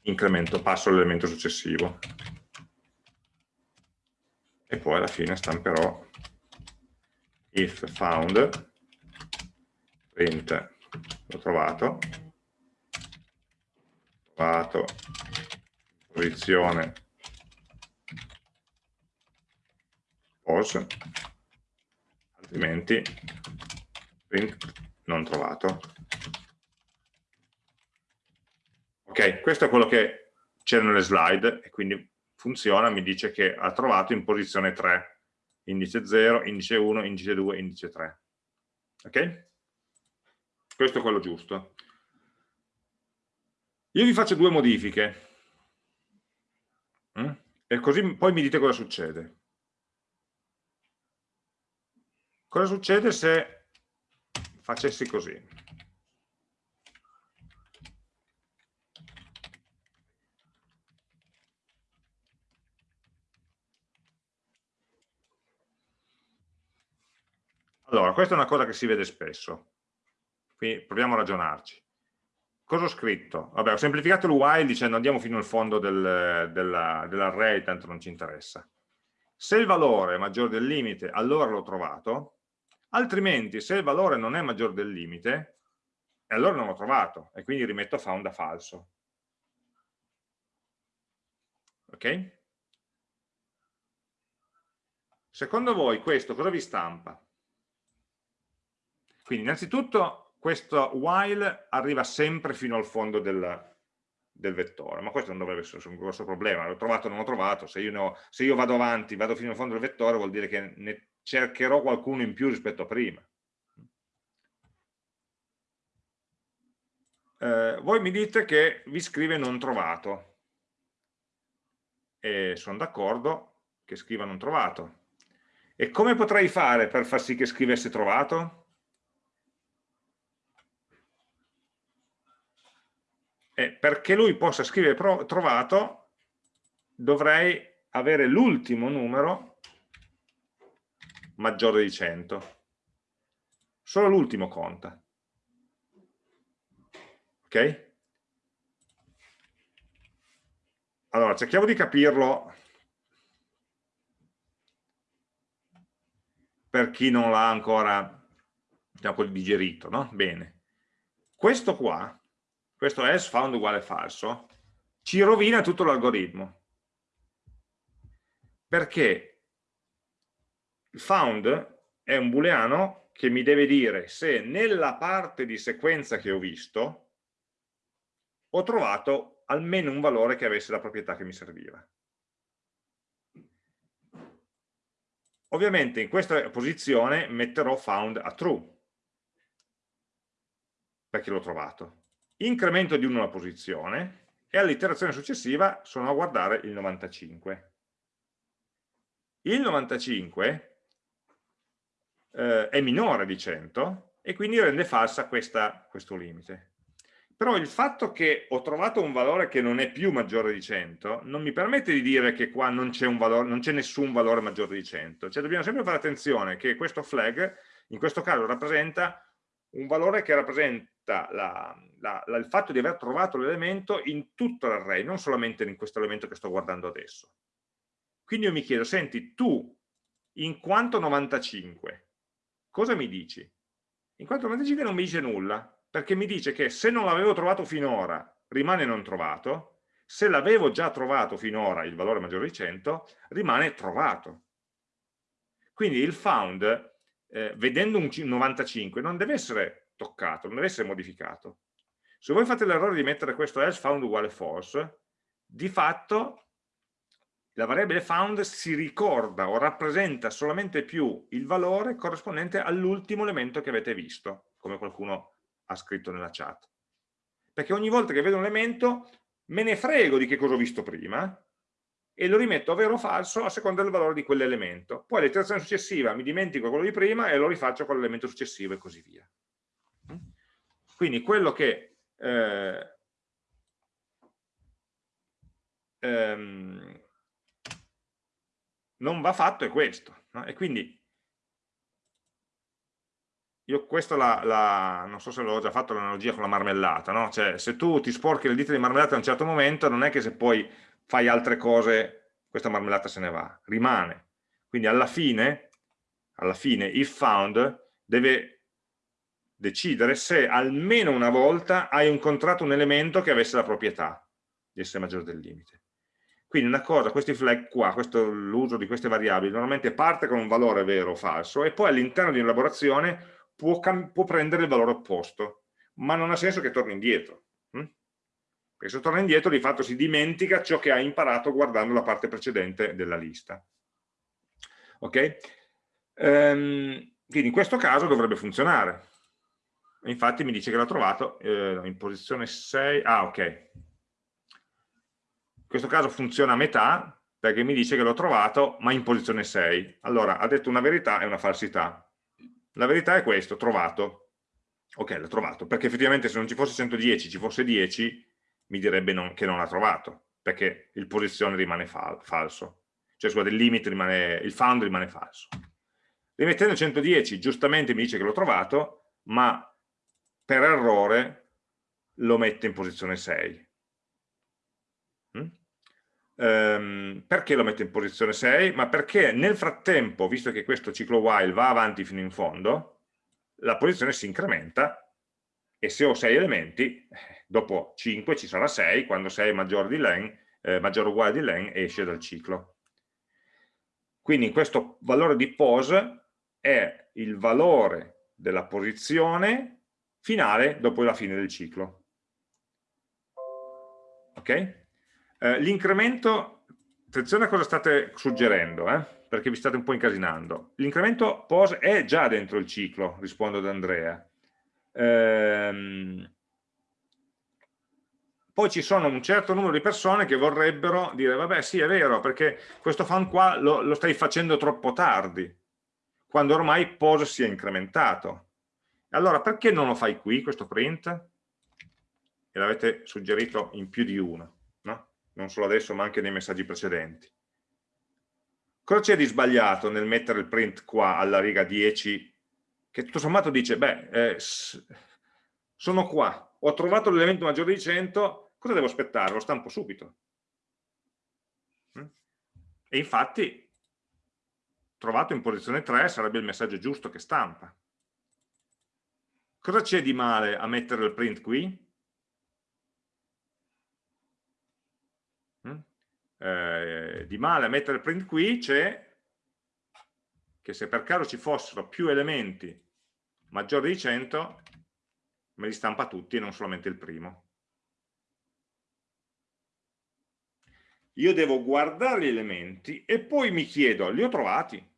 Speaker 1: incremento, passo all'elemento successivo. E poi alla fine stamperò if found. Print l'ho trovato. Trovato posizione pose altrimenti print non trovato ok questo è quello che c'è nelle slide e quindi funziona, mi dice che ha trovato in posizione 3, indice 0, indice 1, indice 2, indice 3. Ok? Questo è quello giusto. Io vi faccio due modifiche. Mm? E così poi mi dite cosa succede. Cosa succede se facessi così? Allora, questa è una cosa che si vede spesso, quindi proviamo a ragionarci. Cosa ho scritto? Vabbè, ho semplificato il while dicendo andiamo fino al fondo del, dell'array, dell tanto non ci interessa. Se il valore è maggiore del limite, allora l'ho trovato, altrimenti se il valore non è maggiore del limite, allora non l'ho trovato, e quindi rimetto found a falso. Ok? Secondo voi questo cosa vi stampa? Quindi innanzitutto questo while arriva sempre fino al fondo del, del vettore, ma questo non dovrebbe essere un grosso problema, l'ho trovato o non l'ho trovato, se io, ho, se io, vado avanti, vado fino al fondo del vettore vuol dire che ne cercherò qualcuno in più rispetto a prima. Eh, voi mi dite che vi scrive non trovato e sono d'accordo che scriva non trovato. E come potrei fare per far sì che scrivesse trovato? eh, perché lui possa scrivere trovato dovrei avere l'ultimo numero maggiore di 100 solo l'ultimo conta ok? allora cerchiamo di capirlo per chi non l'ha ancora diciamo, digerito no? bene questo qua questo else found uguale falso, ci rovina tutto l'algoritmo. Perché found è un booleano che mi deve dire se nella parte di sequenza che ho visto ho trovato almeno un valore che avesse la proprietà che mi serviva. Ovviamente in questa posizione metterò found a true, perché l'ho trovato. Incremento di 1 la posizione e all'iterazione successiva sono a guardare il 95. Il 95 eh, è minore di 100 e quindi rende falsa questa, questo limite. Però il fatto che ho trovato un valore che non è più maggiore di 100 non mi permette di dire che qua non c'è nessun valore maggiore di 100. Cioè dobbiamo sempre fare attenzione che questo flag in questo caso rappresenta un valore che rappresenta la, la, la, il fatto di aver trovato l'elemento in tutto l'array, non solamente in questo elemento che sto guardando adesso. Quindi io mi chiedo, senti, tu in quanto 95, cosa mi dici? In quanto 95 non mi dice nulla, perché mi dice che se non l'avevo trovato finora rimane non trovato, se l'avevo già trovato finora il valore maggiore di 100 rimane trovato. Quindi il found, eh, vedendo un 95, non deve essere toccato, non deve essere modificato. Se voi fate l'errore di mettere questo else found uguale false, di fatto la variabile found si ricorda o rappresenta solamente più il valore corrispondente all'ultimo elemento che avete visto, come qualcuno ha scritto nella chat. Perché ogni volta che vedo un elemento me ne frego di che cosa ho visto prima e lo rimetto vero o falso a seconda del valore di quell'elemento. Poi all'iterazione successiva mi dimentico quello di prima e lo rifaccio con l'elemento successivo e così via. Quindi quello che eh, ehm, non va fatto è questo. No? E quindi io questo la, la, non so se l'ho già fatto l'analogia con la marmellata, no? Cioè, se tu ti sporchi le dita di marmellata a un certo momento, non è che se poi fai altre cose, questa marmellata se ne va, rimane. Quindi alla fine, alla fine if found deve decidere se almeno una volta hai incontrato un elemento che avesse la proprietà di essere maggiore del limite. Quindi una cosa, questi flag qua, l'uso di queste variabili, normalmente parte con un valore vero o falso e poi all'interno di un'elaborazione può, può, prendere il valore opposto, ma non ha senso che torni indietro. Hm? Perché se torna indietro di fatto si dimentica ciò che ha imparato guardando la parte precedente della lista. Ok? Ehm, quindi in questo caso dovrebbe funzionare. Infatti mi dice che l'ha trovato eh, in posizione 6. Ah, ok. In questo caso funziona a metà perché mi dice che l'ho trovato ma in posizione 6. Allora, ha detto una verità e una falsità la verità è questo, trovato. Ok, l'ho trovato, perché effettivamente se non ci fosse 110, ci fosse 10, mi direbbe non, che non l'ha trovato, perché il posizione rimane fal falso. Cioè, scusate, il limit rimane, il found rimane falso. Rimettendo 110, giustamente mi dice che l'ho trovato, ma per errore lo mette in posizione 6. Um, perché lo metto in posizione 6? Ma perché nel frattempo, visto che questo ciclo while va avanti fino in fondo, la posizione si incrementa e se ho 6 elementi, dopo 5 ci sarà 6, quando 6 è maggiore, di len, eh, maggiore o uguale di len esce dal ciclo. Quindi questo valore di pose è il valore della posizione finale dopo la fine del ciclo. Ok? Eh, L'incremento, attenzione a cosa state suggerendo, eh, perché vi state un po' incasinando. L'incremento POS è già dentro il ciclo, rispondo ad Andrea. Ehm, poi ci sono un certo numero di persone che vorrebbero dire, vabbè sì è vero, perché questo fan qua lo, lo stai facendo troppo tardi, quando ormai POS si è incrementato. Allora perché non lo fai qui questo print? E l'avete suggerito in più di uno non solo adesso ma anche nei messaggi precedenti. Cosa c'è di sbagliato nel mettere il print qua alla riga 10 che tutto sommato dice, beh, eh, sono qua, ho trovato l'elemento maggiore di 100, cosa devo aspettare? Lo stampo subito. Mm? E infatti, trovato in posizione 3 sarebbe il messaggio giusto che stampa. Cosa c'è di male a mettere il print qui? Eh, di male a mettere print qui c'è che se per caso ci fossero più elementi maggiore di 100 me li stampa tutti e non solamente il primo. Io devo guardare gli elementi e poi mi chiedo, li ho trovati?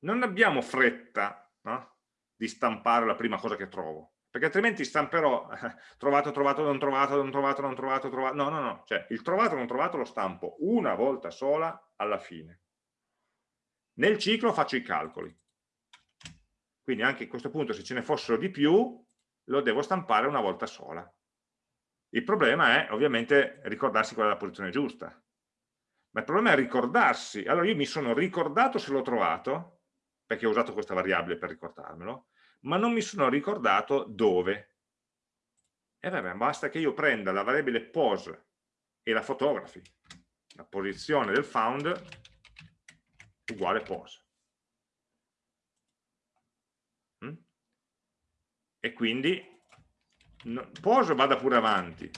Speaker 1: Non abbiamo fretta no? di stampare la prima cosa che trovo, perché altrimenti stamperò trovato, trovato, non trovato, non trovato, non trovato, trovato. No, no, no, cioè il trovato, non trovato lo stampo una volta sola alla fine. Nel ciclo faccio i calcoli. Quindi anche a questo punto se ce ne fossero di più, lo devo stampare una volta sola. Il problema è ovviamente ricordarsi qual è la posizione giusta. Ma il problema è ricordarsi. Allora io mi sono ricordato se l'ho trovato, perché ho usato questa variabile per ricordarmelo, ma non mi sono ricordato dove. E vabbè, basta che io prenda la variabile pose e la fotografi, la posizione del found uguale pose. Mm? E quindi pose vada pure avanti,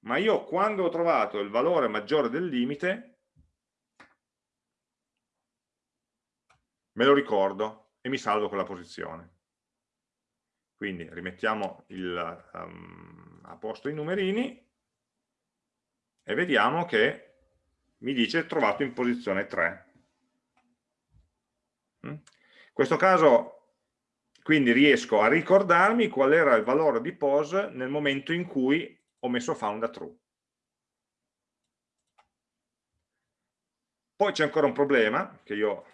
Speaker 1: ma io quando ho trovato il valore maggiore del limite me lo ricordo e mi salvo quella posizione. Quindi rimettiamo il, um, a posto i numerini e vediamo che mi dice trovato in posizione 3. Mm? In questo caso quindi riesco a ricordarmi qual era il valore di pose nel momento in cui ho messo found a true. Poi c'è ancora un problema che io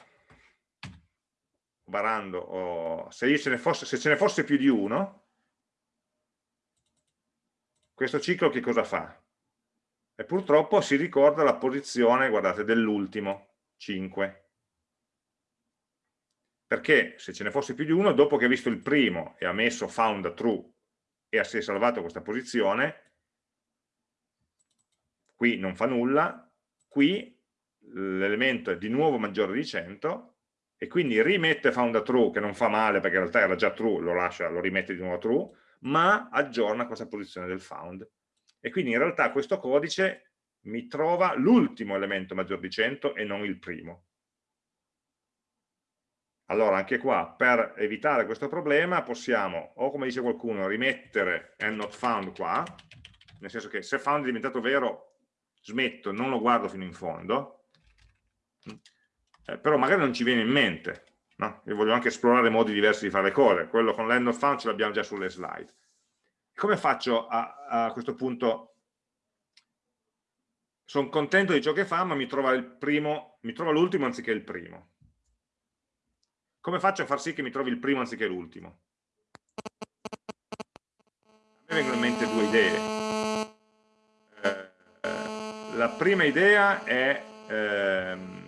Speaker 1: barando, oh, se, ce fosse, se ce ne fosse più di uno, questo ciclo che cosa fa? E purtroppo si ricorda la posizione, guardate, dell'ultimo, 5. Perché se ce ne fosse più di uno, dopo che ha visto il primo e ha messo found true e è salvato questa posizione, qui non fa nulla, qui l'elemento è di nuovo maggiore di 100 e quindi rimette found a true, che non fa male perché in realtà era già true, lo lascia, lo rimette di nuovo a true, ma aggiorna questa posizione del found. E quindi in realtà questo codice mi trova l'ultimo elemento maggiore di 100 e non il primo. Allora anche qua, per evitare questo problema, possiamo, o come dice qualcuno, rimettere and not found qua, nel senso che se found è diventato vero, smetto, non lo guardo fino in fondo, eh, però magari non ci viene in mente. No? Io voglio anche esplorare modi diversi di fare cose, quello con l'end of fun ce l'abbiamo già sulle slide. Come faccio a, a questo punto? Sono contento di ciò che fa, ma mi trova l'ultimo anziché il primo. Come faccio a far sì che mi trovi il primo anziché l'ultimo? A me vengono in mente due idee. Eh, eh, la prima idea è... Ehm,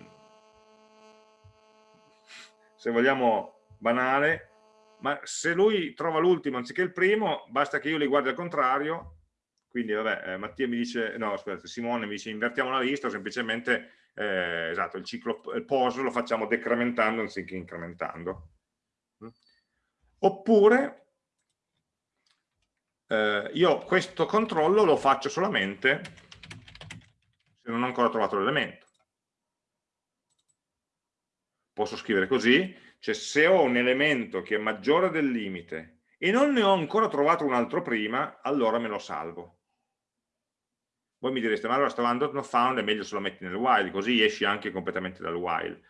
Speaker 1: se vogliamo banale, ma se lui trova l'ultimo anziché il primo, basta che io li guardi al contrario, quindi vabbè, eh, Mattia mi dice, no scusate, Simone mi dice invertiamo la lista, semplicemente, eh, esatto, il ciclo il pose lo facciamo decrementando anziché incrementando. Oppure, eh, io questo controllo lo faccio solamente se non ho ancora trovato l'elemento posso scrivere così, cioè se ho un elemento che è maggiore del limite e non ne ho ancora trovato un altro prima, allora me lo salvo. Voi mi direste, ma allora stavando not found è meglio se lo metti nel while, così esci anche completamente dal while.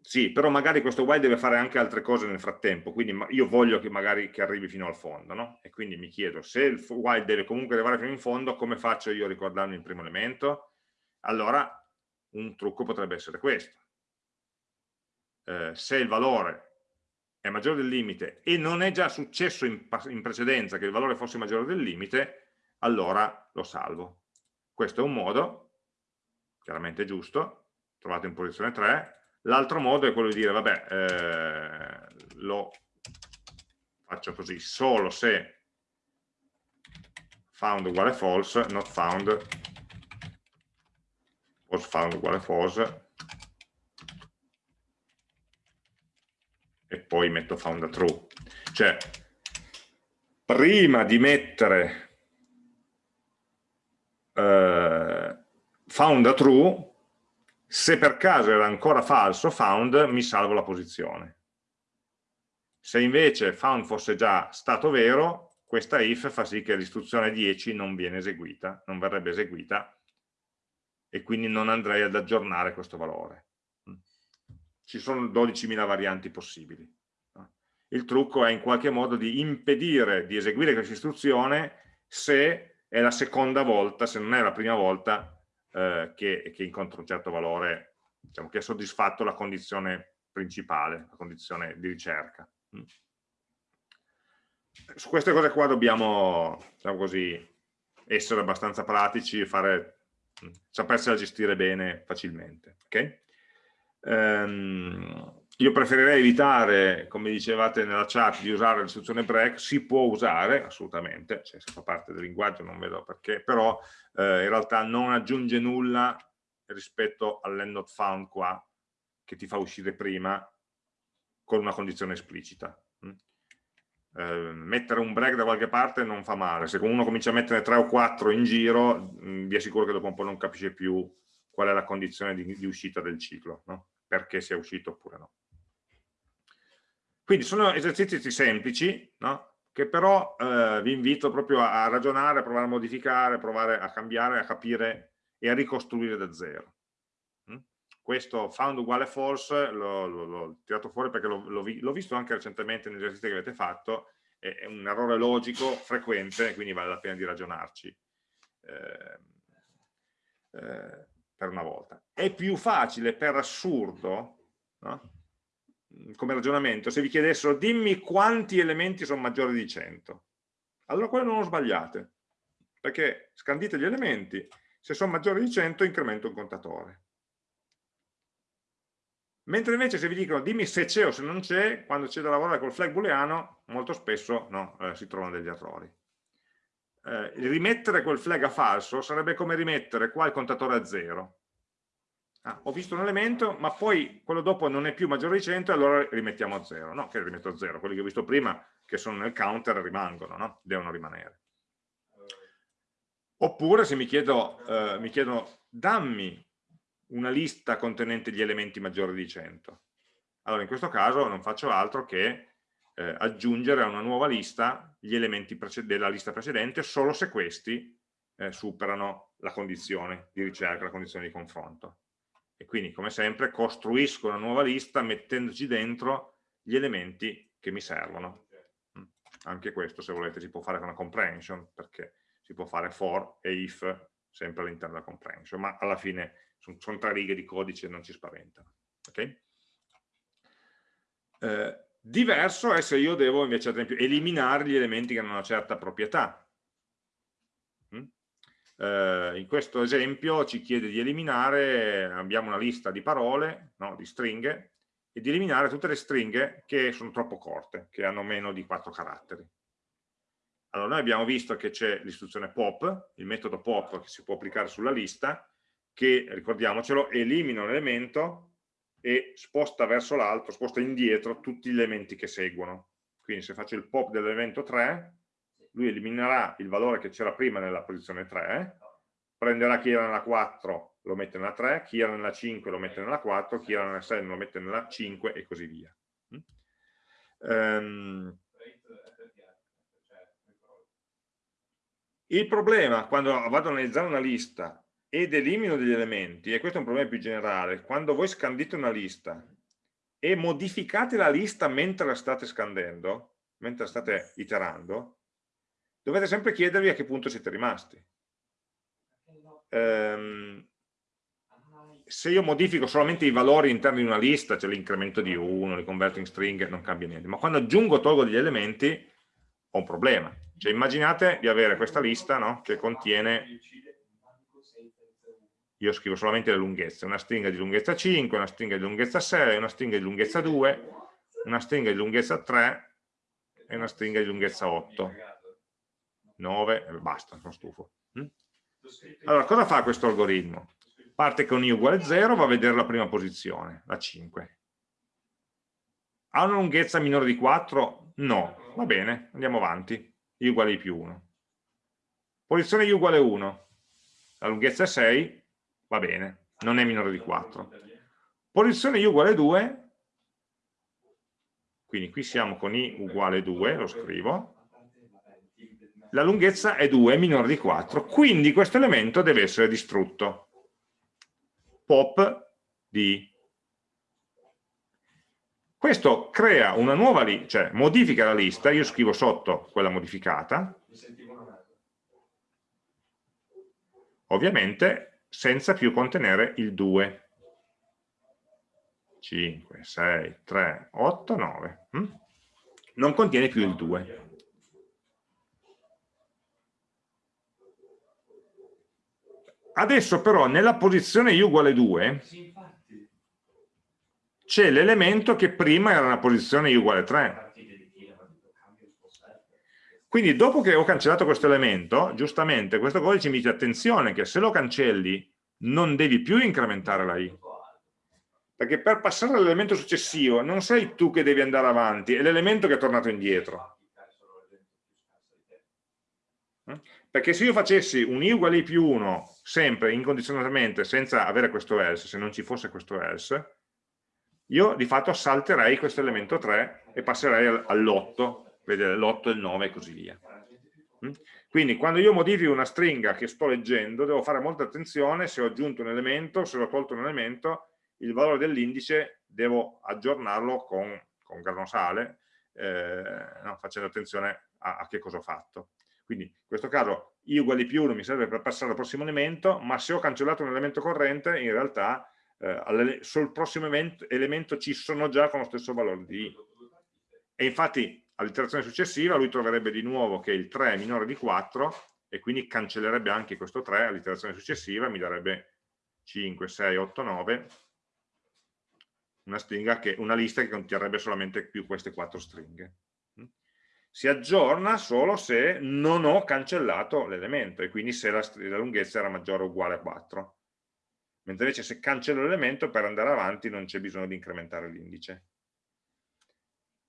Speaker 1: Sì, però magari questo while deve fare anche altre cose nel frattempo, quindi io voglio che magari che arrivi fino al fondo, no? E quindi mi chiedo, se il while deve comunque arrivare fino in fondo, come faccio io a ricordarmi il primo elemento? Allora, un trucco potrebbe essere questo eh, se il valore è maggiore del limite e non è già successo in, in precedenza che il valore fosse maggiore del limite, allora lo salvo. Questo è un modo, chiaramente giusto, trovato in posizione 3. L'altro modo è quello di dire, vabbè, eh, lo faccio così, solo se found uguale false, not found, was found uguale false, e poi metto found true. Cioè, prima di mettere eh, found true, se per caso era ancora falso found, mi salvo la posizione. Se invece found fosse già stato vero, questa if fa sì che l'istruzione 10 non viene eseguita, non verrebbe eseguita e quindi non andrei ad aggiornare questo valore. Ci sono 12.000 varianti possibili. Il trucco è in qualche modo di impedire di eseguire questa istruzione se è la seconda volta, se non è la prima volta eh, che, che incontra un certo valore, diciamo, che ha soddisfatto la condizione principale, la condizione di ricerca. Mm. Su queste cose qua dobbiamo, diciamo così, essere abbastanza pratici e mm, sapersela gestire bene facilmente. Okay? Um, io preferirei evitare, come dicevate nella chat, di usare l'istruzione break, si può usare assolutamente, cioè se fa parte del linguaggio non vedo perché, però eh, in realtà non aggiunge nulla rispetto all'end not found qua, che ti fa uscire prima con una condizione esplicita. Eh, mettere un break da qualche parte non fa male, se uno comincia a mettere 3 o 4 in giro, mh, mm, vi assicuro che dopo un po' non capisce più qual è la condizione di, di uscita del ciclo, no? perché sia uscito oppure no. Quindi sono esercizi semplici, no? che però eh, vi invito proprio a, ragionare, a provare a modificare, a provare a cambiare, a capire e a ricostruire da zero. Mm? Questo found uguale false l'ho tirato fuori perché l'ho visto anche recentemente negli esercizi che avete fatto, è, un errore logico frequente, quindi vale la pena di ragionarci eh, eh, per una volta. È più facile per assurdo, no? come ragionamento, se vi chiedessero dimmi quanti elementi sono maggiori di 100, allora quello non lo sbagliate, perché scandite gli elementi, se sono maggiori di 100 incremento il contatore. Mentre invece se vi dicono dimmi se c'è o se non c'è, quando c'è da lavorare col flag booleano, molto spesso no, eh, si trovano degli errori. Eh, rimettere quel flag a falso sarebbe come rimettere qua il contatore a zero ah, ho visto un elemento, ma poi quello dopo non è più maggiore di 100 e allora rimettiamo a 0. No, che rimetto a 0, quelli che ho visto prima, che sono nel counter, rimangono, no? devono rimanere. Oppure se mi chiedo, eh, mi chiedo, dammi una lista contenente gli elementi maggiori di 100. Allora in questo caso non faccio altro che eh, aggiungere a una nuova lista gli elementi della lista precedente solo se questi eh, superano la condizione di ricerca, la condizione di confronto e quindi come sempre costruisco una nuova lista mettendoci dentro gli elementi che mi servono mm. anche questo se volete si può fare con una comprehension perché si può fare for e if sempre all'interno della comprehension ma alla fine sono, sono tre righe di codice e non ci spaventano okay? eh, diverso è se io devo invece ad esempio eliminare gli elementi che hanno una certa proprietà eh, in questo esempio ci chiede di eliminare, abbiamo una lista di parole, no, di stringhe, e di eliminare tutte le stringhe che sono troppo corte, che hanno meno di 4 caratteri. Allora noi abbiamo visto che c'è l'istruzione pop, il metodo pop che si può applicare sulla lista, che, ricordiamocelo, elimina un elemento e sposta verso l'altro, sposta indietro tutti gli elementi che seguono. Quindi se faccio il pop dell'evento 3, lui eliminerà il valore che c'era prima nella posizione 3, prenderà chi era nella 4, lo mette nella 3, chi era nella 5 lo mette nella 4, chi era nella 6 lo mette nella 5 e così via. Um, il problema quando vado ad analizzare una lista ed elimino degli elementi, e questo è un problema più generale, quando voi scandite una lista e modificate la lista mentre la state scandendo, mentre la state iterando, dovete sempre chiedervi a che punto siete rimasti. Ehm, se io modifico solamente i valori interni di una lista, cioè l'incremento di 1, li converto in stringhe, non cambia niente, ma quando aggiungo o tolgo degli elementi ho un problema. Cioè immaginate di avere questa lista no, che contiene, io scrivo solamente le lunghezze, una stringa di lunghezza 5, una stringa di lunghezza 6, una stringa di lunghezza 2, una stringa di lunghezza 3 e una stringa di lunghezza 8 9, e basta, sono stufo. Mm? Allora, cosa fa questo algoritmo? Parte con i uguale 0, va a vedere la prima posizione, la 5. Ha una lunghezza minore di 4? No, va bene, andiamo avanti, i uguale i più 1. Posizione i uguale 1, la lunghezza è 6, va bene, non è minore di 4. Posizione i uguale 2, quindi qui siamo con i uguale 2, lo scrivo, la lunghezza è 2, è minore di 4, quindi questo elemento deve essere distrutto. Pop di questo crea una nuova lista, cioè modifica la lista, io scrivo sotto quella modificata, ovviamente senza più contenere il 2. 5, 6, 3, 8, 9. Non contiene più il 2. Adesso però nella posizione i uguale 2 c'è l'elemento che prima era nella posizione i uguale 3. Quindi dopo che ho cancellato questo elemento, giustamente questo codice mi dice attenzione che se lo cancelli non devi più incrementare la i. Perché per passare all'elemento successivo non sei tu che devi andare avanti, è l'elemento che è tornato indietro. Perché se io facessi un i uguale i più 1 sempre incondizionatamente senza avere questo else, se non ci fosse questo else, io di fatto salterei questo elemento 3 e passerei all'8 vedere l'8 e il 9 e così via. Mm? Quindi quando io modifico una stringa che sto leggendo devo fare molta attenzione se ho aggiunto un elemento, se ho tolto un elemento, il valore dell'indice devo aggiornarlo con, con granosale, eh, no, facendo attenzione a, a, che cosa ho fatto. Quindi in questo caso i uguali più 1 mi serve per passare al prossimo elemento, ma se ho cancellato un elemento corrente in realtà eh, sul prossimo elemento ci sono già con lo stesso valore di i. E infatti all'iterazione successiva lui troverebbe di nuovo che il 3 è minore di 4 e quindi cancellerebbe anche questo 3 all'iterazione successiva mi darebbe 5, 6, 8, 9 una, che, una lista che conterrebbe solamente più queste quattro stringhe. Si aggiorna solo se non ho cancellato l'elemento e quindi se la, la, lunghezza era maggiore o uguale a 4 mentre invece se cancello l'elemento per andare avanti non c'è bisogno di incrementare l'indice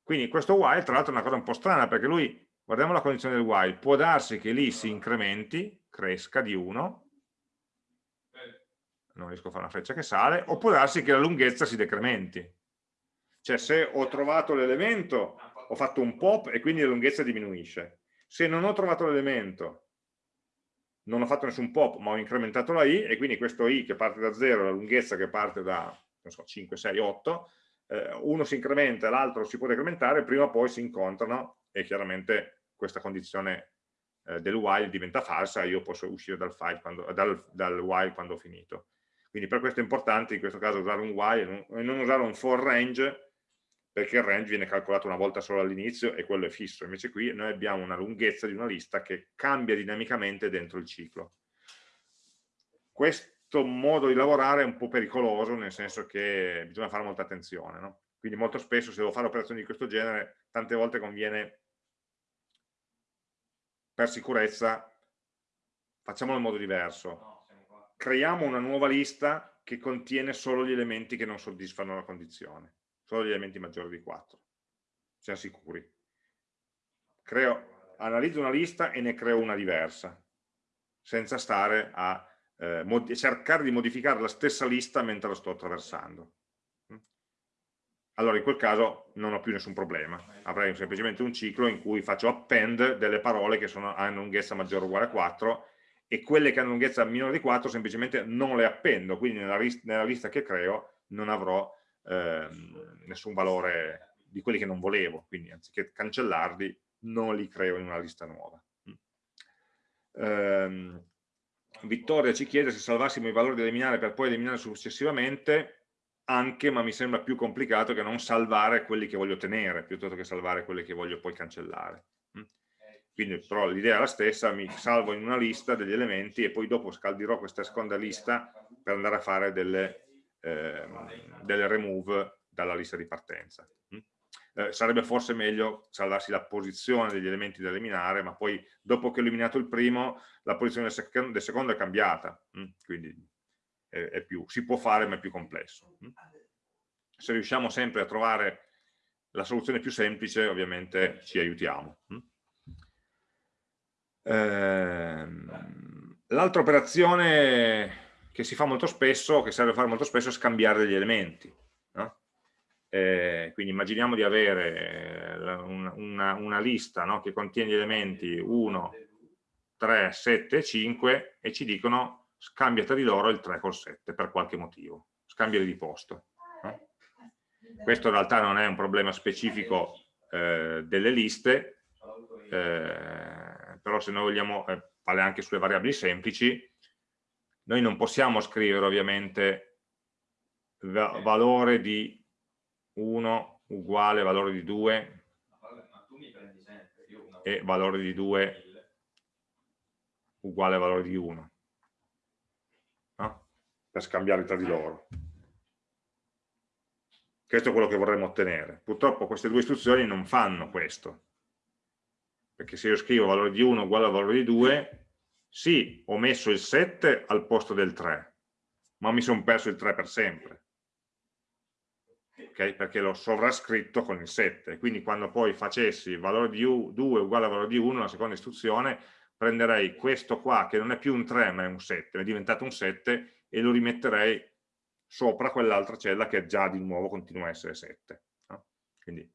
Speaker 1: quindi questo while tra l'altro è una cosa un po' strana perché lui, guardiamo la condizione del while, può darsi che lì si incrementi, cresca di 1, non riesco a fare una freccia che sale, o può darsi che la lunghezza si decrementi. Cioè se ho trovato l'elemento, ho fatto un pop e quindi la lunghezza diminuisce. Se non ho trovato l'elemento, non ho fatto nessun pop, ma ho incrementato la i, e quindi questo i che parte da 0, la lunghezza che parte da so, 5, 6, 8, eh, uno si incrementa e l'altro si può decrementare, prima o poi si incontrano e chiaramente questa condizione eh, del while diventa falsa io posso uscire dal, quando, dal, dal, while quando ho finito. Quindi per questo è importante in questo caso usare un while e non usare un for range perché il range viene calcolato una volta solo all'inizio e quello è fisso, invece qui noi abbiamo una lunghezza di una lista che cambia dinamicamente dentro il ciclo. Questo questo modo di lavorare è un po' pericoloso, nel senso che bisogna fare molta attenzione. No? Quindi molto spesso se devo fare operazioni di questo genere, tante volte conviene, per sicurezza, facciamolo in modo diverso. Creiamo una nuova lista che contiene solo gli elementi che non soddisfano la condizione, solo gli elementi maggiori di 4. Siamo sicuri. Creo, analizzo una lista e ne creo una diversa, senza stare a eh, cercare di modificare la stessa lista mentre la sto attraversando. Mm? Allora in quel caso non ho più nessun problema, avrei semplicemente un ciclo in cui faccio append delle parole che sono, hanno lunghezza maggiore o uguale a 4 e quelle che hanno lunghezza minore di 4 semplicemente non le appendo, quindi nella, nella lista che creo non avrò eh, nessun valore di quelli che non volevo, quindi anziché cancellarli non li creo in una lista nuova. Um, Vittoria ci chiede se salvassimo i valori da eliminare per poi eliminare successivamente anche, ma mi sembra più complicato che non salvare quelli che voglio tenere, piuttosto che salvare quelli che voglio poi cancellare. Mm? Quindi però l'idea è la stessa, mi salvo in una lista degli elementi e poi dopo scaldirò questa seconda lista per andare a fare delle, eh, delle remove dalla lista di partenza. Eh, sarebbe forse meglio salvarsi la posizione degli elementi da eliminare, ma poi dopo che ho eliminato il primo, la posizione del, sec del secondo è cambiata, mh? Mm, quindi è, è più, si può fare ma è più complesso. Mh? Mm. Se riusciamo sempre a trovare la soluzione più semplice, ovviamente ci aiutiamo. Mm. Ehm, L'altra operazione che si fa molto spesso, che serve a fare molto spesso, è scambiare degli elementi. Eh, quindi immaginiamo di avere eh, una, una, una lista no, che contiene gli elementi 1, 3, 7 e 5 e ci dicono scambia tra di loro il 3 col 7 per qualche motivo, scambiali di posto. No? Questo in realtà non è un problema specifico eh, delle liste, eh, però se noi vogliamo eh, vale anche sulle variabili semplici, noi non possiamo scrivere ovviamente va valore di 1 uguale valore di 2 e valore di 2 uguale valore di 1 no? per scambiarli tra di loro. Questo è quello che vorremmo ottenere. Purtroppo queste due istruzioni non fanno questo. Perché se io scrivo valore di 1 uguale al valore di 2 sì, ho messo il 7 al posto del 3 ma mi sono perso il 3 per sempre okay? perché l'ho sovrascritto con il 7 quindi quando poi facessi valore di 2 uguale al valore di 1 la seconda istruzione prenderei questo qua che non è più un 3 ma è un 7 è diventato un 7 e lo rimetterei sopra quell'altra cella che già di nuovo continua a essere 7 no? quindi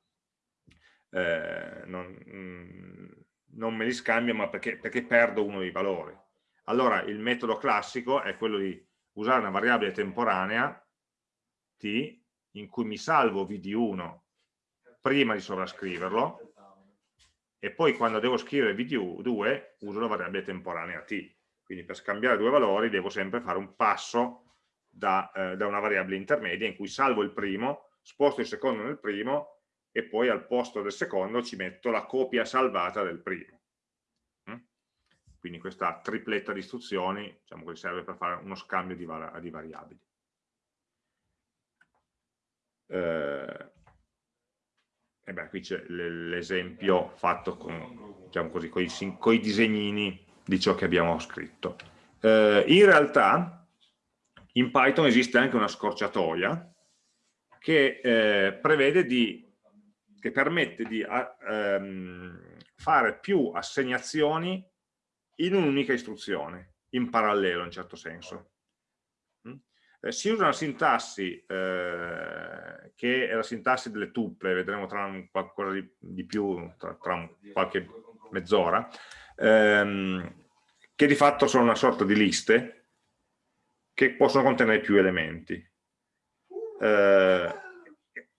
Speaker 1: eh, non, mm, non, me li scambio ma perché, perché perdo uno dei valori allora il metodo classico è quello di usare una variabile temporanea t in cui mi salvo v di 1 prima di sovrascriverlo e poi quando devo scrivere v di 2 uso la variabile temporanea t. Quindi per scambiare due valori devo sempre fare un passo da, eh, da una variabile intermedia in cui salvo il primo, sposto il secondo nel primo e poi al posto del secondo ci metto la copia salvata del primo. Mm? Quindi questa tripletta di istruzioni diciamo serve per fare uno scambio di, di variabili eh, e beh, qui c'è l'esempio fatto con, diciamo così, con, i, con i disegnini di ciò che abbiamo scritto. Eh, in realtà in Python esiste anche una scorciatoia che eh, prevede di, che permette di a, ehm, fare più assegnazioni in un'unica istruzione, in parallelo in certo senso eh, si usa una sintassi eh, che è la sintassi delle tuple, vedremo tra un, qualcosa di, di più, tra, tra un, qualche mezz'ora, ehm, che di fatto sono una sorta di liste che possono contenere più elementi. Eh,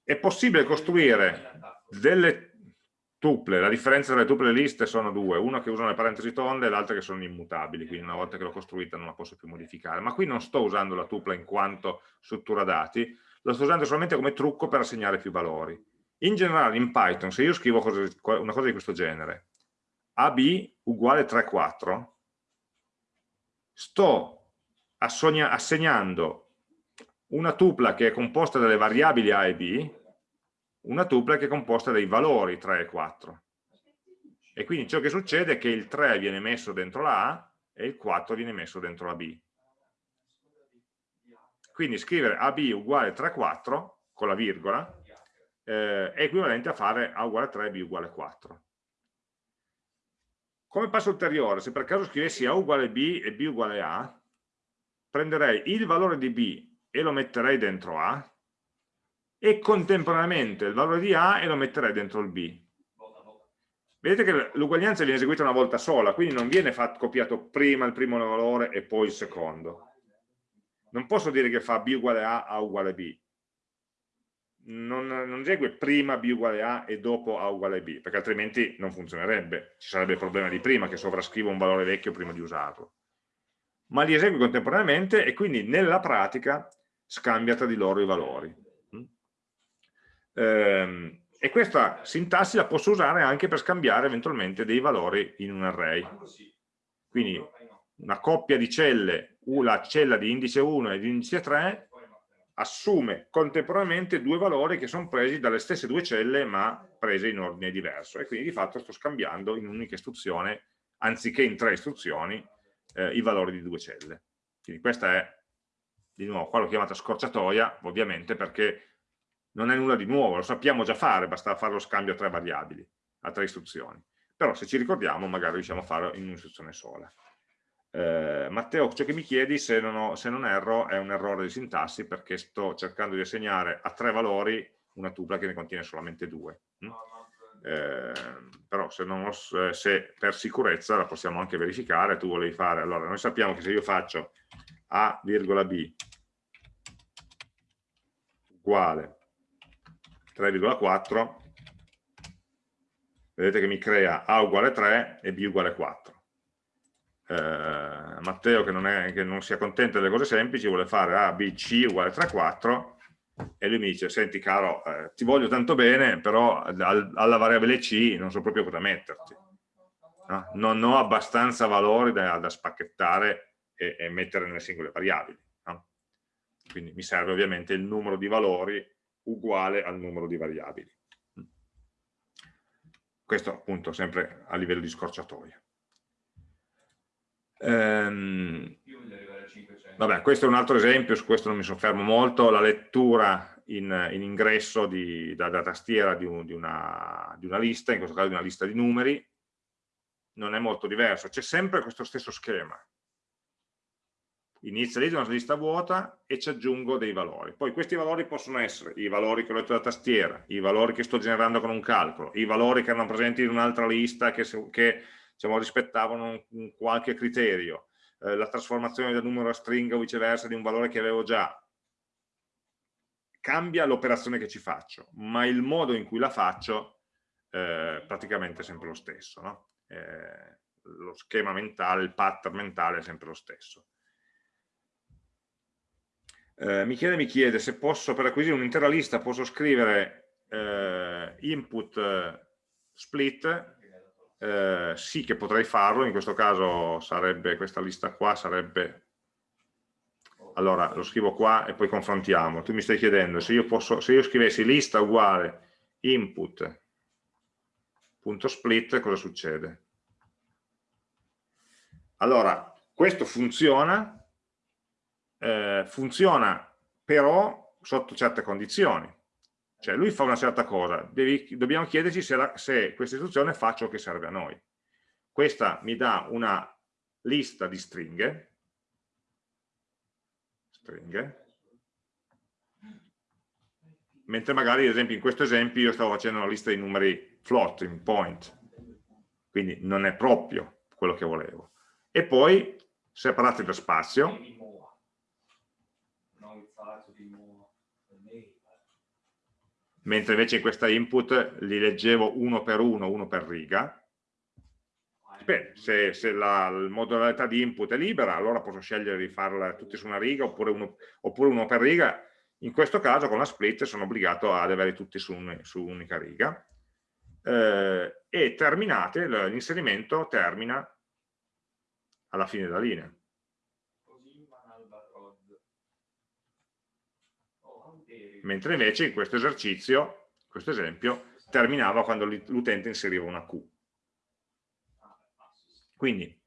Speaker 1: è possibile costruire delle tuple, la differenza tra le tuple le liste sono due, una che usano le parentesi tonde e l'altra che sono immutabili, quindi una volta che l'ho costruita non la posso più modificare, ma qui non sto usando la tupla in quanto struttura dati, la sto usando solamente come trucco per assegnare più valori. In generale in Python, se io scrivo una cosa di questo genere, AB uguale 3, 4, sto assegnando una tupla che è composta dalle variabili A e B, una tuple che è composta dai valori 3 e 4. E quindi ciò che succede è che il 3 viene messo dentro la A e il 4 viene messo dentro la B. Quindi scrivere AB uguale 3, 4 con la virgola eh, è equivalente a fare A uguale 3 e B uguale 4. Come passo ulteriore, se per caso scrivessi A uguale B e B uguale A, prenderei il valore di B e lo metterei dentro A, e contemporaneamente il valore di A e lo metterei dentro il B. Vedete che l'uguaglianza viene eseguita una volta sola, quindi non viene fatto, copiato prima il primo valore e poi il secondo. Non posso dire che fa B uguale A, A uguale B. Non, non esegue prima B uguale A e dopo A uguale B, perché altrimenti non funzionerebbe. Ci sarebbe il problema di prima, che sovrascrivo un valore vecchio prima di usarlo. Ma li esegue contemporaneamente e quindi nella pratica scambia tra di loro i valori. Ehm, e questa sintassi la posso usare anche per scambiare eventualmente dei valori in un array. Quindi una coppia di celle, la cella di indice 1 e di indice 3, assume contemporaneamente due valori che sono presi dalle stesse due celle ma prese in ordine diverso e quindi di fatto sto scambiando in un'unica istruzione, anziché in tre istruzioni, eh, i valori di due celle. Quindi questa è, di nuovo, qua l'ho chiamata scorciatoia, ovviamente perché non è nulla di nuovo, lo sappiamo già fare, basta fare lo scambio a tre variabili, a tre istruzioni. Però se ci ricordiamo magari riusciamo a farlo in un'istruzione sola. Eh, Matteo, ciò che mi chiedi, se non, ho, se non, erro, è un errore di sintassi perché sto cercando di assegnare a tre valori una tupola che ne contiene solamente due. Mm? Eh, però se, non, se, per sicurezza la possiamo anche verificare, tu volevi fare, allora noi sappiamo che se io faccio A, B uguale 3,4 vedete che mi crea A uguale 3 e B uguale 4 eh, Matteo che non, è, che non, si accontenta delle cose semplici vuole fare A, B, C uguale 3, 4 e lui mi dice, senti caro, eh, ti voglio tanto bene, però al, alla variabile C non so proprio cosa metterti. No? Non ho abbastanza valori da, da spacchettare e, e, mettere nelle singole variabili. Quindi mi serve ovviamente il numero di valori uguale al numero di variabili. Questo appunto sempre a livello di scorciatoia. Ehm, vabbè, questo è un altro esempio, su questo non mi soffermo molto, la lettura in, in ingresso di, da, da, tastiera di, un, di, una, di, una, lista, in questo caso di una lista di numeri, non è molto diverso, c'è sempre questo stesso schema. Inizializzo una lista vuota e ci aggiungo dei valori. Poi questi valori possono essere i valori che ho letto da tastiera, i valori che sto generando con un calcolo, i valori che erano presenti in un'altra lista che, che diciamo, rispettavano un, un qualche criterio, eh, la trasformazione da numero a stringa o viceversa di un valore che avevo già. Cambia l'operazione che ci faccio, ma il modo in cui la faccio eh, praticamente è sempre lo stesso. No? Eh, lo schema mentale, il pattern mentale è sempre lo stesso. Eh, Michele mi chiede se posso, per acquisire un'intera lista, posso scrivere eh, input eh, split. Eh, sì che potrei farlo, in questo caso sarebbe, questa lista qua sarebbe, allora lo scrivo qua e poi confrontiamo, tu mi stai chiedendo se io, posso, se io scrivessi lista uguale input punto split cosa succede? Allora, questo funziona, eh, funziona però sotto certe condizioni. Cioè lui fa una certa cosa, devi, dobbiamo chiederci se, la, se questa istruzione fa ciò che serve a noi. Questa mi dà una lista di stringhe, stringhe, mentre magari ad esempio in questo esempio io stavo facendo una lista di numeri floating point, quindi non è proprio quello che volevo. E poi separati da spazio, mentre invece in questa input li leggevo uno per uno, uno per riga. Beh, se, se la, modalità di input è libera, allora posso scegliere di farla tutti su una riga oppure uno, oppure uno per riga. In questo caso con la split sono obbligato ad averli tutti su, un, un'unica riga. Eh, e terminate, l'inserimento termina alla fine della linea. Mentre invece in questo esercizio, questo esempio, terminava quando l'utente inseriva una Q. Quindi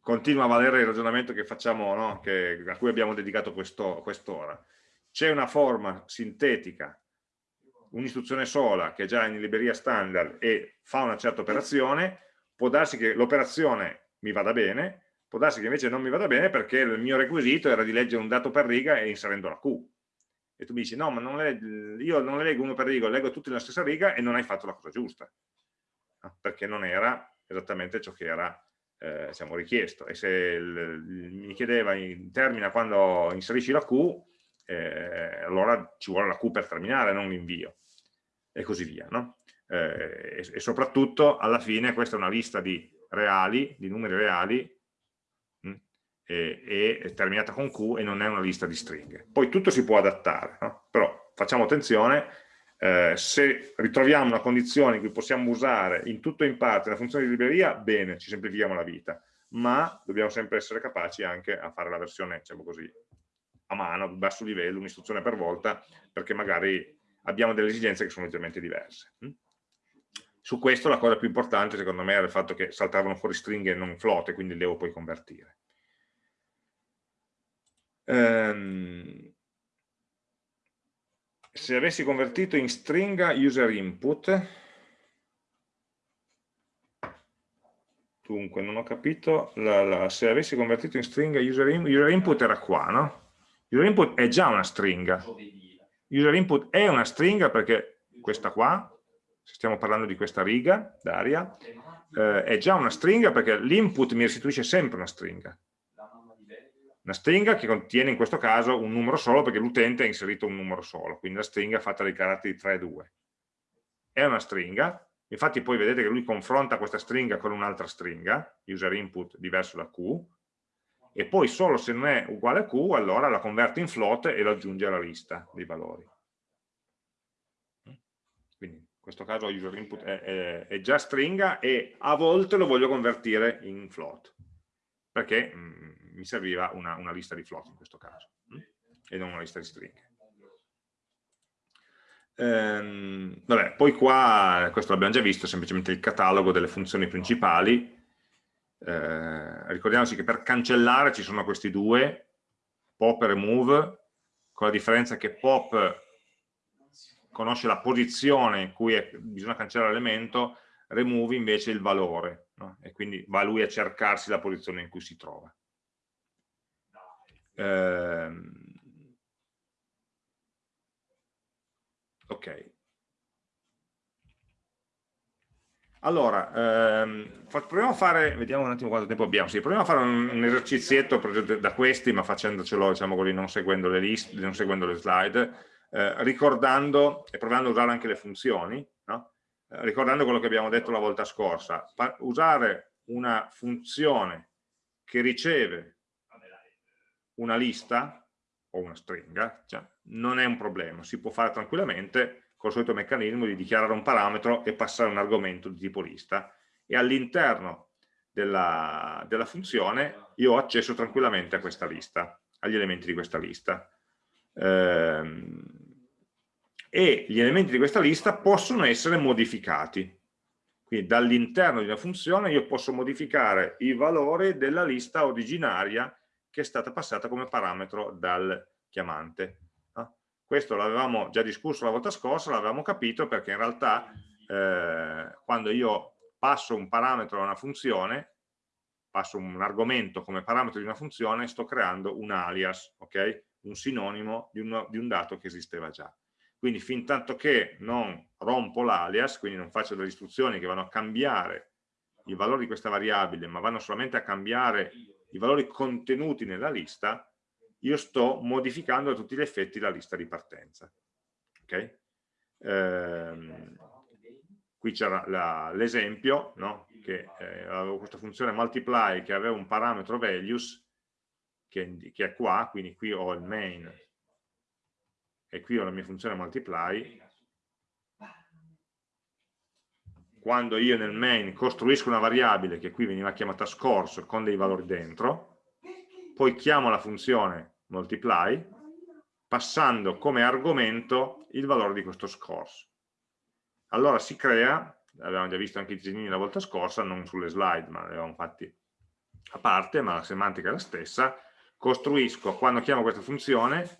Speaker 1: continua a valere il ragionamento che facciamo, no? che, a cui abbiamo dedicato quest'ora. Quest C'è una forma sintetica, un'istruzione sola che è già in libreria standard e fa una certa operazione, può darsi che l'operazione mi vada bene, può darsi che invece non mi vada bene perché il mio requisito era di leggere un dato per riga e inserendo la Q e tu mi dici no ma non le, io non le leggo uno per riga, leggo tutte nella stessa riga e non hai fatto la cosa giusta no? perché non era esattamente ciò che era eh, diciamo, richiesto e se il, mi chiedeva in, termina quando inserisci la Q eh, allora ci vuole la Q per terminare non l'invio e così via no? eh, e, e soprattutto alla fine questa è una lista di reali, di numeri reali e, terminata con Q e non è una lista di stringhe. Poi tutto si può adattare, no? però facciamo attenzione, eh, se ritroviamo una condizione in cui possiamo usare in tutto o in parte la funzione di libreria, bene, ci semplifichiamo la vita, ma dobbiamo sempre essere capaci anche a fare la versione, diciamo così, a mano, a basso livello, un'istruzione per volta, perché magari abbiamo delle esigenze che sono leggermente diverse. Hm? Su questo la cosa più importante secondo me era il fatto che saltavano fuori stringhe e non flotte, quindi le devo poi convertire. Um, se avessi convertito in stringa user input, dunque non ho capito, la, la, se avessi convertito in stringa user, in, user input era qua, no? User input è già una stringa, user input è una stringa perché questa qua, se stiamo parlando di questa riga d'aria, eh, è già una stringa perché l'input mi restituisce sempre una stringa. Una stringa che contiene in questo caso un numero solo perché l'utente ha inserito un numero solo, quindi la stringa è fatta dei caratteri 3 e 2. È una stringa, infatti poi vedete che lui confronta questa stringa con un'altra stringa, user input diverso da Q, e poi solo se non è uguale a Q, allora la converte in float e lo aggiunge alla lista dei valori. Quindi in questo caso user input è, è, è già stringa e a volte lo voglio convertire in float, perché mm, mi serviva una, una, lista di float in questo caso, mh? e non una lista di stringhe. Ehm, vabbè, poi qua, questo l'abbiamo già visto, semplicemente il catalogo delle funzioni principali, eh, ricordiamoci che per cancellare ci sono questi due, pop e remove, con la differenza che pop conosce la posizione in cui è, bisogna cancellare l'elemento, remove invece il valore, no? e quindi va lui a cercarsi la posizione in cui si trova. Eh, ok, Allora, ehm, proviamo a fare, vediamo un attimo quanto tempo abbiamo, sì, proviamo a fare un, un esercizietto da questi, ma facendocelo, diciamo così, non seguendo le liste, non seguendo le slide, eh, ricordando e provando a usare anche le funzioni, no? eh, ricordando quello che abbiamo detto la volta scorsa, usare una funzione che riceve una lista o una stringa, cioè, non è un problema, si può fare tranquillamente, col solito meccanismo di dichiarare un parametro e passare un argomento di tipo lista e all'interno della, della, funzione io ho accesso tranquillamente a questa lista, agli elementi di questa lista. Ehm, e gli elementi di questa lista possono essere modificati. Quindi dall'interno di una funzione io posso modificare i valori della lista originaria che è stata passata come parametro dal chiamante. Questo l'avevamo già discusso la volta scorsa, l'avevamo capito perché in realtà eh, quando io passo un parametro a una funzione, passo un argomento come parametro di una funzione, sto creando un alias, okay? un sinonimo di, uno, di un dato che esisteva già. Quindi fin tanto che non rompo l'alias, quindi non faccio delle istruzioni che vanno a cambiare i valori di questa variabile, ma vanno solamente a cambiare i valori contenuti nella lista, io sto modificando a tutti gli effetti la lista di partenza. Okay? Ehm, qui c'era l'esempio, no? che eh, avevo questa funzione multiply che aveva un parametro values che, che, è qua, quindi qui ho il main e qui ho la mia funzione multiply. Quando io nel main costruisco una variabile che qui veniva chiamata scores con dei valori dentro, poi chiamo la funzione multiply, passando come argomento il valore di questo scores. Allora si crea, avevamo già visto anche i disegnini la volta scorsa, non sulle slide, ma li fatti a parte, ma la semantica è la stessa, costruisco, quando chiamo questa funzione,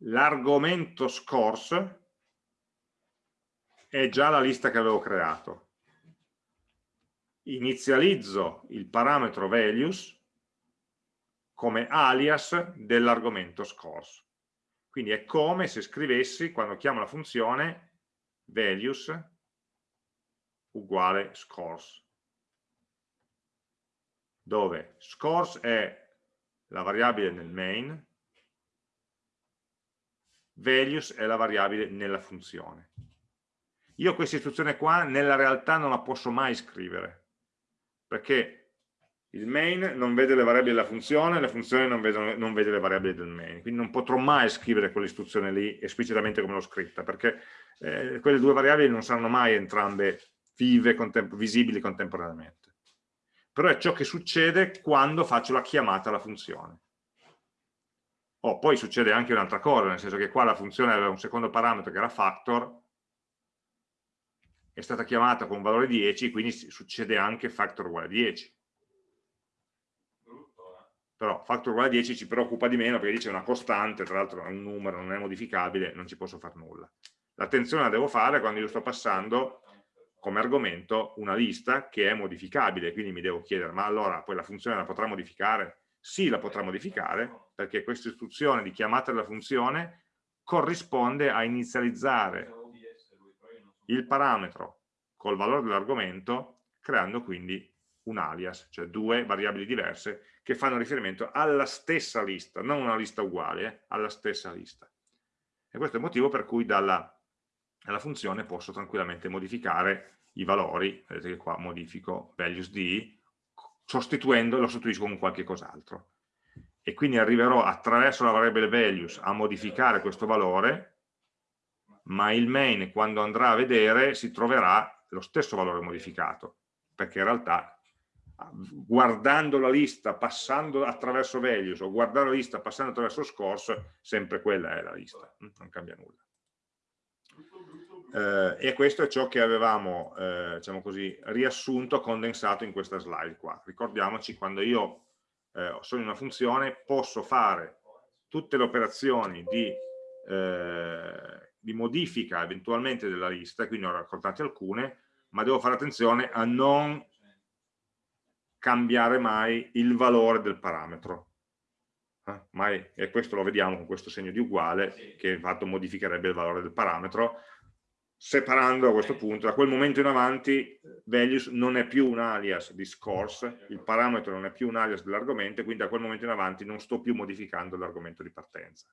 Speaker 1: l'argomento scores è già la lista che avevo creato. Inizializzo il parametro values come alias dell'argomento scores. Quindi è come se scrivessi, quando chiamo la funzione, values uguale scores, dove scores è la variabile nel main, values è la variabile nella funzione. Io questa istruzione qua nella realtà non la posso mai scrivere, perché il main non vede le variabili della funzione, le funzioni non, vedono, non vede le variabili del main, quindi non potrò mai scrivere quell'istruzione lì esplicitamente come l'ho scritta, perché eh, quelle due variabili non saranno mai entrambe vive, contem visibili contemporaneamente. Però è ciò che succede quando faccio la chiamata alla funzione. Oh, poi succede anche un'altra cosa, nel senso che qua la funzione aveva un secondo parametro che era factor, è stata chiamata con un valore 10, quindi succede anche factor uguale a 10 però factor uguale a 10 ci preoccupa di meno perché dice una costante, tra l'altro è un numero, non è modificabile, non ci posso fare nulla. L'attenzione la devo fare quando io sto passando come argomento una lista che è modificabile, quindi mi devo chiedere, ma allora poi la funzione la potrà modificare? Sì, la potrà modificare, perché questa istruzione di chiamata della funzione corrisponde a inizializzare il parametro col valore dell'argomento creando quindi un alias, cioè due variabili diverse che fanno riferimento alla stessa lista, non una lista uguale, eh, alla stessa lista. E questo è il motivo per cui dalla, dalla funzione posso tranquillamente modificare i valori, vedete che qua modifico values d, sostituendo, lo sostituisco con qualche cos'altro. E quindi arriverò attraverso la variabile values a modificare questo valore, ma il main quando andrà a vedere si troverà lo stesso valore modificato, perché in realtà guardando la lista passando attraverso values o guardare la lista passando attraverso scores, sempre quella è la lista, mm, non cambia nulla. Eh, e questo è ciò che avevamo, eh, diciamo così, riassunto, condensato in questa slide qua. Ricordiamoci, quando io eh, sono in una funzione, posso fare tutte le operazioni di, eh, di modifica eventualmente della lista, quindi ho raccontate alcune, ma devo fare attenzione a non cambiare mai il valore del parametro. Eh? Mai, e questo lo vediamo con questo segno di uguale, che in fatto modificherebbe il valore del parametro, separando a questo punto, da quel momento in avanti, values non è più un alias di scores, il parametro non è più un alias dell'argomento, quindi da quel momento in avanti non sto più modificando l'argomento di partenza.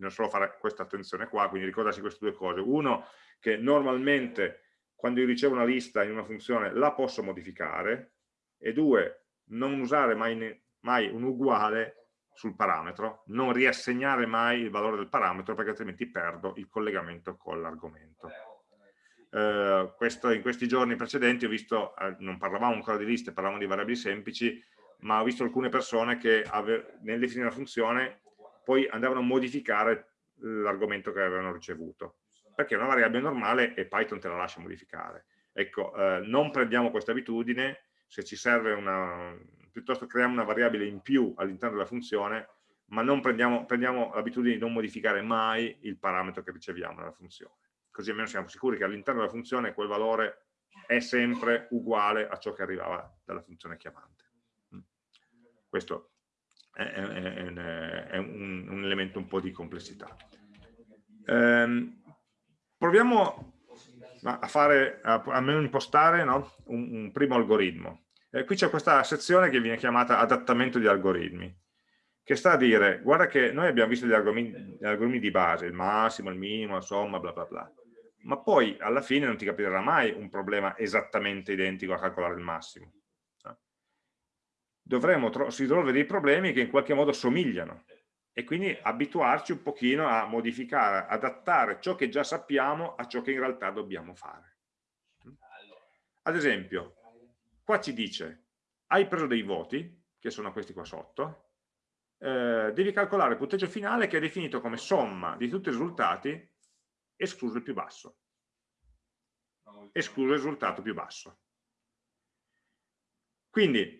Speaker 1: Bisogna solo fare questa attenzione qua, quindi ricordarsi queste due cose. Uno, che normalmente quando io ricevo una lista in una funzione la posso modificare, e due, non usare mai, mai un uguale sul parametro, non riassegnare mai il valore del parametro perché altrimenti perdo il collegamento con l'argomento. Eh, in questi giorni precedenti ho visto, eh, non parlavamo ancora di liste, parlavamo di variabili semplici, ma ho visto alcune persone che nel definire la funzione poi andavano a modificare l'argomento che avevano ricevuto, perché una variabile normale e Python te la lascia modificare. Ecco, eh, non prendiamo questa abitudine, se ci serve una, piuttosto creiamo una variabile in più all'interno della funzione, ma non prendiamo, prendiamo l'abitudine di non modificare mai il parametro che riceviamo nella funzione. Così almeno siamo sicuri che all'interno della funzione quel valore è sempre uguale a ciò che arrivava dalla funzione chiamante. Mm. Questo è, è, è un, un, elemento un po' di complessità. Ehm, proviamo a fare, almeno impostare no? un, un, primo algoritmo. Eh, qui c'è questa sezione che viene chiamata adattamento di algoritmi, che sta a dire, guarda che noi abbiamo visto gli algoritmi, gli algoritmi di base, il massimo, il minimo, la somma, bla bla bla, ma poi alla fine non ti capirà mai un problema esattamente identico a calcolare il massimo. Dovremmo risolvere dei problemi che in qualche modo somigliano e quindi abituarci un pochino a modificare, adattare ciò che già sappiamo a ciò che in realtà dobbiamo fare. Ad esempio, qua ci dice, hai preso dei voti, che sono questi qua sotto, eh, devi calcolare il punteggio finale che è definito come somma di tutti i risultati, escluso il più basso. Escluso il risultato più basso. Quindi,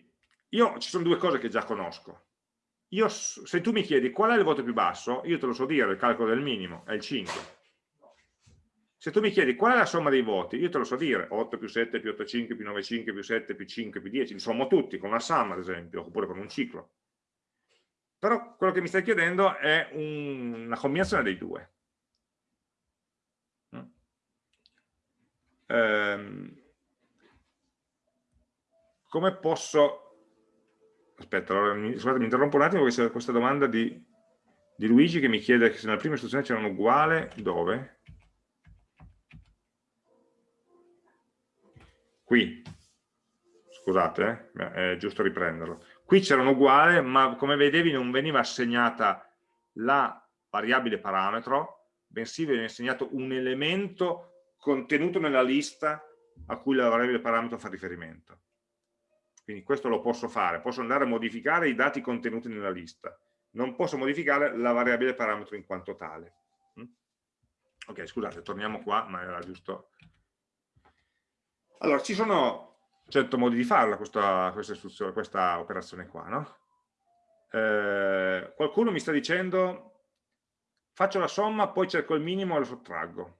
Speaker 1: io ci sono due cose che già conosco io, se tu mi chiedi qual è il voto più basso, io te lo so dire, il calcolo del minimo è il 5. Se tu mi chiedi qual è la somma dei voti, io te lo so dire, 8 più 7 più 8, 5 più 9, 5 più 7 più 5 più 10, li sommo tutti con una summa ad esempio, oppure con un ciclo. Però quello che mi stai chiedendo è un, una combinazione dei due. Mm. Ehm, come posso Aspetta, allora, mi, scusate, mi interrompo un attimo perché c'è questa domanda di, di Luigi che mi chiede se nella prima istruzione c'erano uguale, dove? Qui, scusate, eh, è giusto riprenderlo. Qui c'erano uguale, ma come vedevi non veniva assegnata la variabile parametro, bensì veniva assegnato un elemento contenuto nella lista a cui la variabile parametro fa riferimento. Quindi questo lo posso fare, posso andare a modificare i dati contenuti nella lista, non posso modificare la variabile parametro in quanto tale. Mm? Ok, scusate, torniamo qua, ma era giusto. Allora, ci sono certo modi di farla questa, questa, questa operazione qua, no? Eh, qualcuno mi sta dicendo faccio la somma, poi cerco il minimo e lo sottraggo.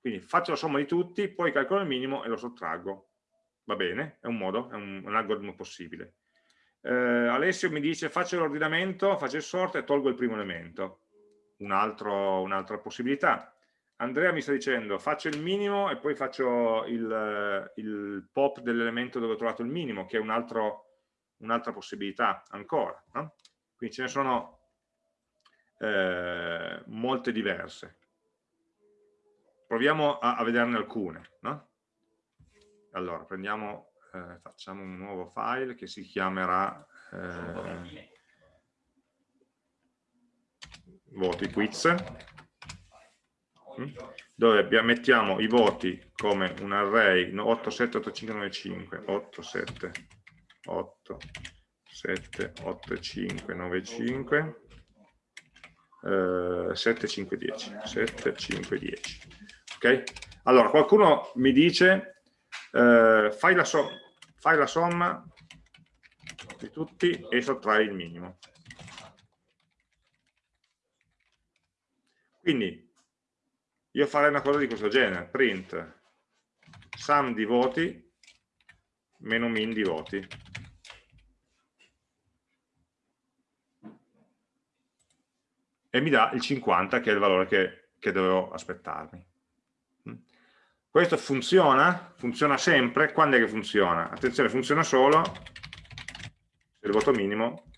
Speaker 1: Quindi faccio la somma di tutti, poi calcolo il minimo e lo sottraggo va bene, è un modo, è un, un algoritmo possibile. Eh, Alessio mi dice faccio l'ordinamento, faccio il sort e tolgo il primo elemento. un'altra un possibilità. Andrea mi sta dicendo faccio il minimo e poi faccio il, il pop dell'elemento dove ho trovato il minimo, che è un'altra un possibilità ancora. No? Quindi ce ne sono eh, molte diverse. Proviamo a, a vederne alcune. No? Allora, prendiamo, eh, facciamo un nuovo file che si chiamerà eh, voti quiz. Dove mettiamo i voti come un array 8, 7, 8, 5, 9, 5 8, 7, 8 7, 8, 5, 9, 5 eh, 7, 5, 10 7, 5, 10 ok? Allora qualcuno mi dice eh, fai, la so fai la somma di tutti e sottrai il minimo quindi io farei una cosa di questo genere, print sum di voti meno min di voti. E mi dà il 50 che è il valore che, che dovevo aspettarmi. Questo funziona? Funziona sempre? Quando è che funziona? Attenzione, funziona solo se il voto minimo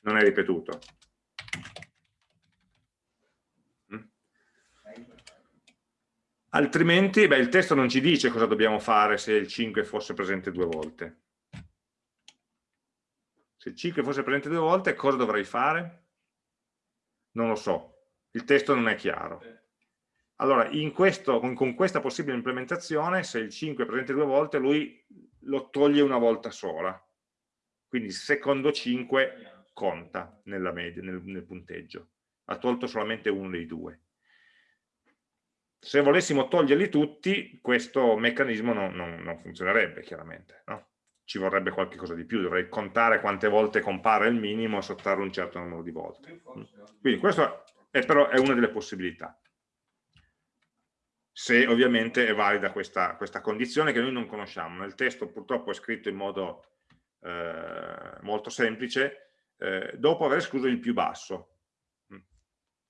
Speaker 1: non è ripetuto. altrimenti beh, il testo non ci dice cosa dobbiamo fare se il 5 fosse presente due volte. Se il 5 fosse presente due volte, cosa dovrei fare? Non lo so, il testo non è chiaro. Allora, questo, con, con, questa possibile implementazione, se il 5 è presente due volte, lui lo toglie una volta sola. Quindi il secondo 5 conta nella media, nel, nel punteggio. Ha tolto solamente uno dei due se volessimo toglierli tutti, questo meccanismo non, non, non funzionerebbe chiaramente, no? ci vorrebbe qualche cosa di più, dovrei contare quante volte compare il minimo e sottrarre un certo numero di volte. Quindi questa è però è una delle possibilità. Se ovviamente è valida questa, questa condizione che noi non conosciamo. Nel testo purtroppo è scritto in modo eh, molto semplice, eh, dopo aver escluso il più basso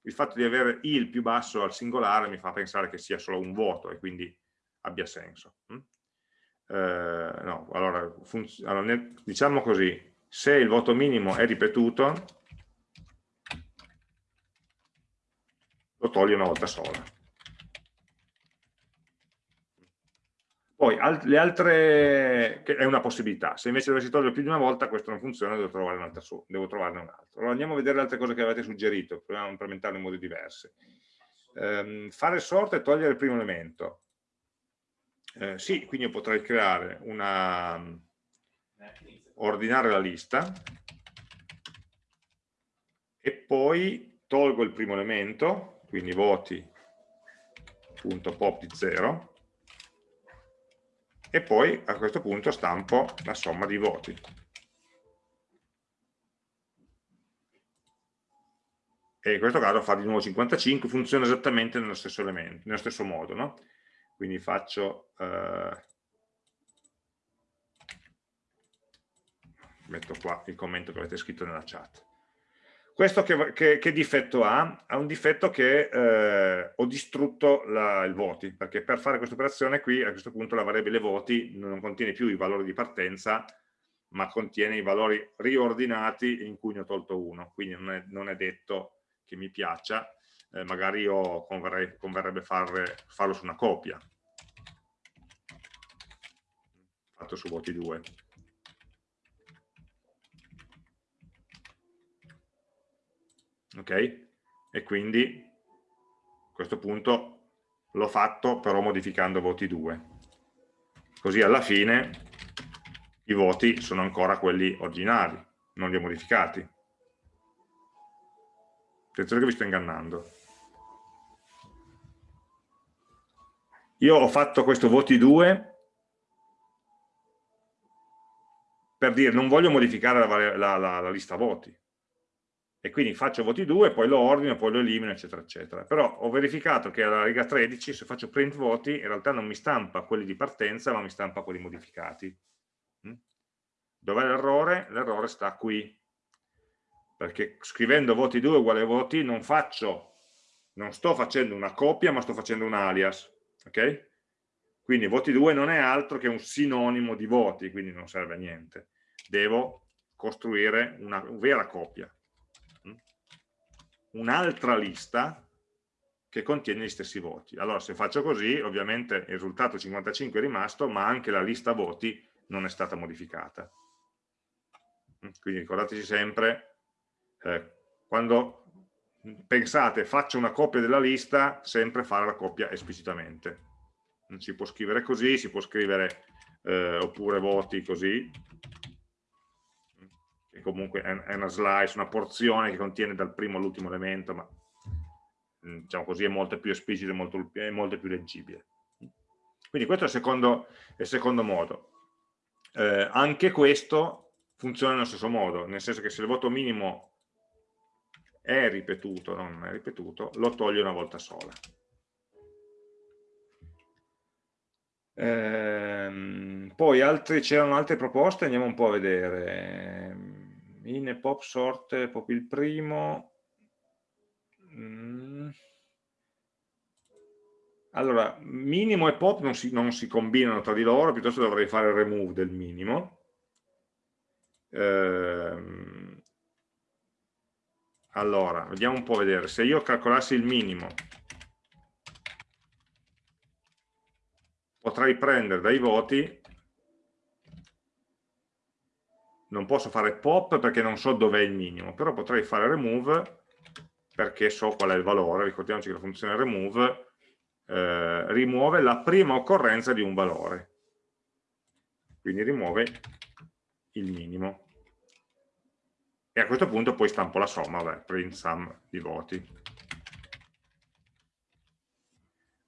Speaker 1: il fatto di avere il più basso al singolare mi fa pensare che sia solo un vuoto e quindi abbia senso. Mm? Eh, no, allora, allora, diciamo così, se il voto minimo è ripetuto, lo toglie una volta sola. Poi al le altre, che è una possibilità, se invece dovessi togliere più di una volta questo non funziona, devo, trovare un altro, devo trovarne un altro. Allora andiamo a vedere le altre cose che avete suggerito, proviamo a implementarle in modi diversi. Um, fare sort e togliere il primo elemento. Eh, sì, quindi io potrei creare una, ordinare la lista e poi tolgo il primo elemento, quindi voti.pop di 0 e poi a questo punto stampo la somma di voti. E in questo caso fa di nuovo 55, funziona esattamente nello stesso, elemento, nello stesso modo. No? Quindi faccio... Eh, metto qua il commento che avete scritto nella chat. Questo che, che, che, difetto ha? Ha un difetto che eh, ho distrutto la, il voti, perché per fare questa operazione qui, a questo punto la variabile voti non contiene più i valori di partenza, ma contiene i valori riordinati in cui ne ho tolto uno, quindi non è, non è detto che mi piaccia, eh, magari io converrei, converrebbe fare, farlo su una copia, fatto su voti 2. Ok? E quindi a questo punto l'ho fatto però modificando voti 2. Così alla fine i voti sono ancora quelli originali, non li ho modificati. Attenzione che vi sto ingannando. Io ho fatto questo voti 2 per dire non voglio modificare la, la, la, la lista voti, e quindi faccio voti 2, poi lo ordino, poi lo elimino, eccetera, eccetera. Però ho verificato che alla riga 13, se faccio print voti, in realtà non mi stampa quelli di partenza, ma mi stampa quelli modificati. Mm? Dov'è l'errore? L'errore sta qui. perché scrivendo voti 2 uguale voti non faccio, non sto facendo una coppia ma sto facendo un alias, ok? Quindi voti 2 non è altro che un sinonimo di voti, quindi non serve a niente. Devo costruire una vera coppia? Un'altra lista che contiene gli stessi voti. Allora se faccio così, ovviamente il risultato 55 è rimasto, ma anche la lista voti non è stata modificata. Mm? Quindi ricordateci sempre, eh, quando pensate faccio una copia della lista, sempre fare la coppia esplicitamente si può scrivere così, si può scrivere eh, oppure voti così, che comunque è una slice, una porzione che contiene dal primo all'ultimo elemento, ma mm, diciamo così è molto più esplicito e molto, molto più leggibile. Quindi questo è il secondo, il secondo modo. Eh, anche questo funziona nello stesso modo, nel senso che se il voto minimo è ripetuto, non è ripetuto, lo toglie una volta sola. Ehm, poi c'erano altre proposte, andiamo un po' a vedere. In pop sort, pop il primo. Mm. Allora, minimo e pop non si, non si, combinano tra di loro, piuttosto dovrei fare il remove del minimo. Ehm, allora, vediamo un po' vedere. Se io calcolassi il minimo potrei prendere dai voti, non posso fare pop perché non so dov'è il minimo, però potrei fare remove perché so qual è il valore, ricordiamoci che la funzione remove eh, rimuove la prima occorrenza di un valore, quindi rimuove il minimo. E a questo punto poi stampo la somma, vabbè, print sum di voti.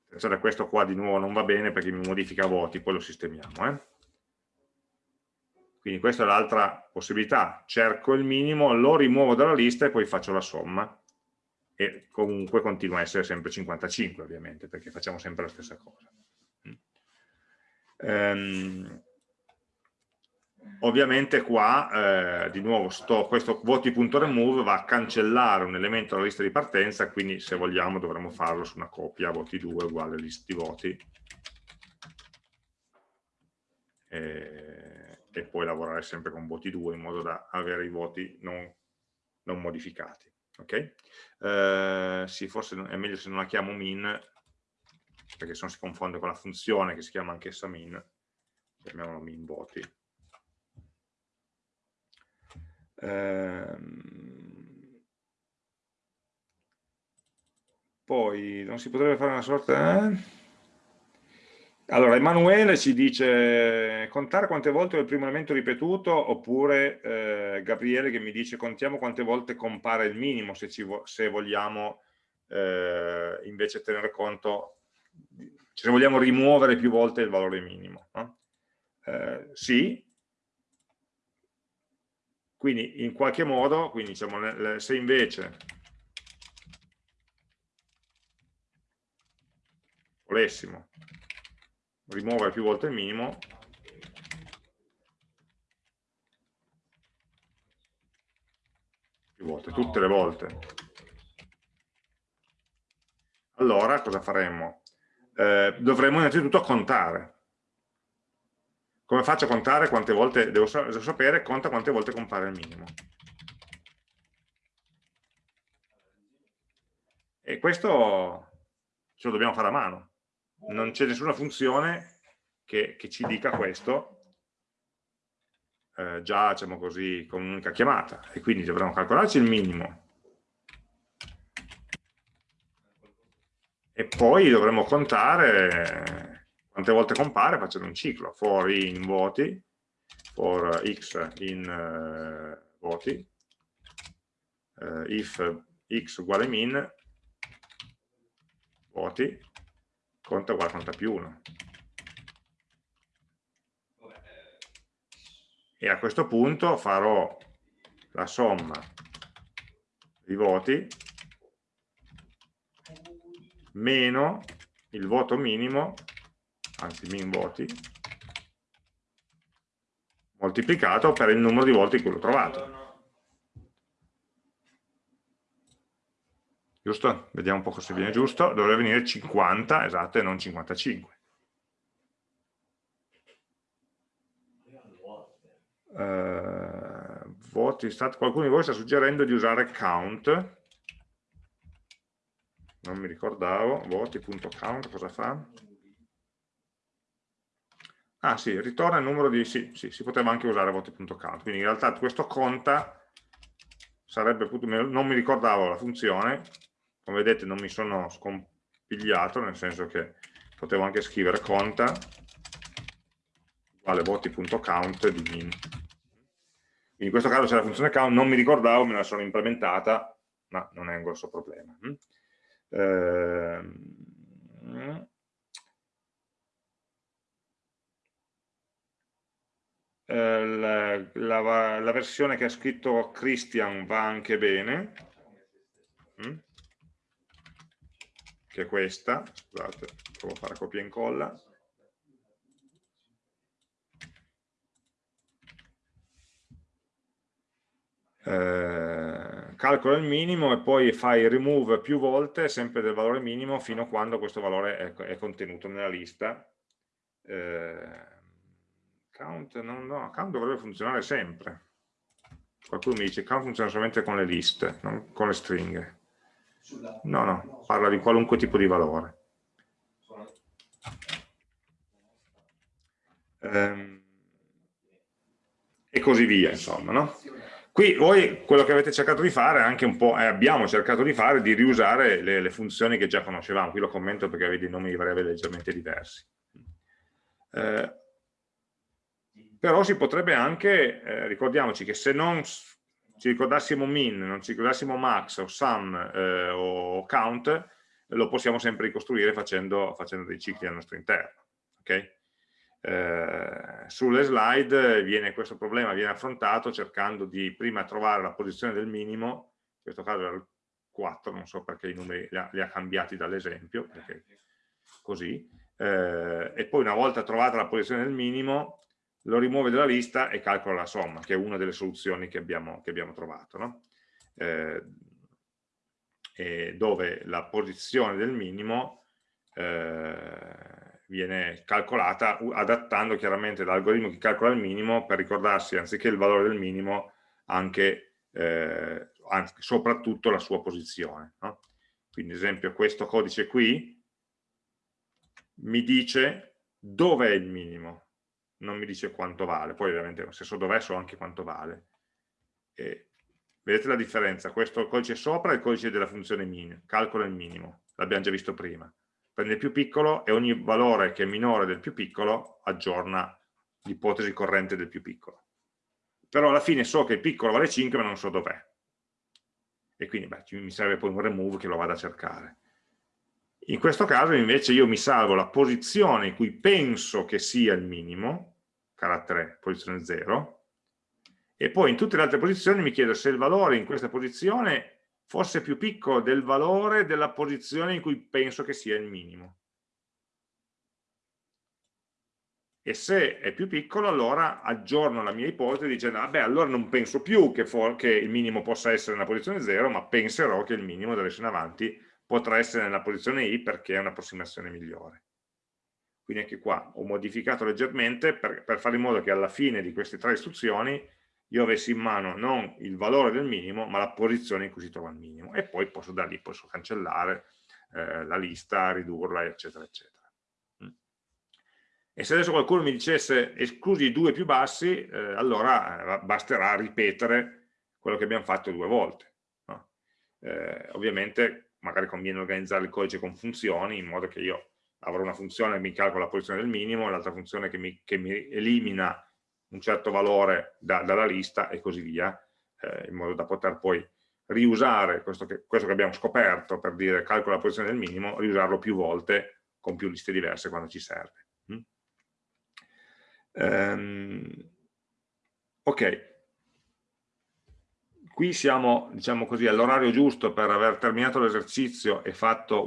Speaker 1: Attenzione, questo qua di nuovo non va bene perché mi modifica voti, poi lo sistemiamo. Eh? Quindi questa è l'altra possibilità. Cerco il minimo, lo rimuovo dalla lista e poi faccio la somma. E comunque continua a essere sempre 55 ovviamente, perché facciamo sempre la stessa cosa. Um, ovviamente qua eh, di nuovo sto, questo voti.remove va a cancellare un elemento dalla lista di partenza quindi se vogliamo dovremmo farlo su una coppia voti 2 uguale lista di voti e, e, poi lavorare sempre con voti 2 in modo da avere i voti non, non modificati ok? Eh, sì, forse è meglio se non la chiamo min perché se no si confonde con la funzione che si chiama anch'essa min chiamiamola min voti Ehm, poi non si potrebbe fare una sorta... Eh? Allora, Emanuele ci dice contare quante volte è il primo elemento ripetuto, oppure eh, Gabriele che mi dice contiamo quante volte compare il minimo, se, vo se vogliamo eh, invece tenere conto, se vogliamo rimuovere più volte il valore minimo. No? Eh, sì, quindi in qualche modo, quindi diciamo, se invece volessimo rimuovere più volte il minimo, più volte, tutte le volte, allora cosa faremmo? Eh, dovremmo innanzitutto contare come faccio a contare quante volte, devo, devo sapere, conta quante volte compare il minimo. E questo ce lo dobbiamo fare a mano. Non c'è nessuna funzione che, che, ci dica questo eh, già, diciamo così, con un'unica chiamata. E quindi dovremo calcolarci il minimo. E poi dovremo contare quante volte compare facendo un ciclo, for in voti, for x in uh, voti, uh, if x uguale min, voti, conta uguale conta più 1. E a questo punto farò la somma di voti meno il voto minimo anzi min voti, moltiplicato per il numero di volte in cui l'ho trovato. Giusto? Vediamo un po' se viene giusto, dovrebbe venire 50, esatto, e non 55. Uh, eh, voti, qualcuno di voi sta suggerendo di usare count, non mi ricordavo, voti.count cosa fa? Ah sì, ritorna il numero di... sì, sì, si poteva anche usare voti.count, quindi in realtà questo conta sarebbe, non mi ricordavo la funzione, come vedete non mi sono scompigliato, nel senso che potevo anche scrivere conta uguale voti.count di min. In questo caso c'è la funzione count, non mi ricordavo, me la sono implementata, ma non è un grosso problema. Eh, la, la, la, versione che ha scritto Christian va anche bene, che è questa, scusate, provo a fare copia e incolla. Eh, calcola il minimo e poi fai remove più volte sempre del valore minimo fino a quando questo valore è, è contenuto nella lista. Eh, Count, no, no, count dovrebbe funzionare sempre. Qualcuno mi dice count funziona solamente con le liste, non con le stringhe. No, no, parla di qualunque tipo di valore. Ehm, e così via, insomma, no? Qui voi quello che avete cercato di fare, anche un po', eh, abbiamo cercato di fare, di riusare le, le, funzioni che già conoscevamo. Qui lo commento perché avete i nomi di variabili leggermente diversi. Eh, però si potrebbe anche, eh, ricordiamoci che se non ci ricordassimo min, non ci ricordassimo max o sum eh, o count, lo possiamo sempre ricostruire facendo, facendo dei cicli al nostro interno. Okay? Eh, sulle slide viene, questo problema viene affrontato cercando di prima trovare la posizione del minimo, in questo caso era il 4, non so perché i numeri li ha, li ha cambiati dall'esempio, così, eh, e poi una volta trovata la posizione del minimo lo rimuove dalla lista e calcola la somma, che è una delle soluzioni che abbiamo, che abbiamo trovato, no? eh, dove la posizione del minimo eh, viene calcolata adattando chiaramente l'algoritmo che calcola il minimo per ricordarsi anziché il valore del minimo anche, eh, anzi, soprattutto la sua posizione. No? Quindi ad esempio questo codice qui mi dice dove è il minimo, non mi dice quanto vale, poi ovviamente se so dov'è so anche quanto vale. E vedete la differenza? Questo codice sopra è il codice della funzione min, calcola il minimo, l'abbiamo già visto prima. Prende il più piccolo e ogni valore che è minore del più piccolo aggiorna l'ipotesi corrente del più piccolo. Però alla fine so che il piccolo vale 5 ma non so dov'è. E quindi beh, mi serve poi un remove che lo vada a cercare. In questo caso invece io mi salvo la posizione in cui penso che sia il minimo, carattere posizione 0, e poi in tutte le altre posizioni mi chiedo se il valore in questa posizione fosse più piccolo del valore della posizione in cui penso che sia il minimo. E se è più piccolo allora aggiorno la mia ipotesi dicendo vabbè allora non penso più che, che il minimo possa essere nella posizione 0 ma penserò che il minimo da adesso in avanti potrà essere nella posizione I perché è un'approssimazione migliore. Quindi anche qua ho modificato leggermente per, per, fare in modo che alla fine di queste tre istruzioni io avessi in mano non il valore del minimo, ma la posizione in cui si trova il minimo. E poi posso da lì posso cancellare eh, la lista, ridurla, eccetera, eccetera. Mm. E se adesso qualcuno mi dicesse esclusi i due più bassi, eh, allora eh, basterà ripetere quello che abbiamo fatto due volte. No? Eh, ovviamente magari conviene organizzare il codice con funzioni in modo che io avrò una funzione che mi calcola la posizione del minimo l'altra funzione che mi, che mi, elimina un certo valore da, dalla lista e così via, eh, in modo da poter poi riusare questo che, questo che, abbiamo scoperto per dire calcola la posizione del minimo, riusarlo più volte con più liste diverse quando ci serve. Mm? Um, ok, Qui siamo, diciamo così, all'orario giusto per aver terminato l'esercizio e,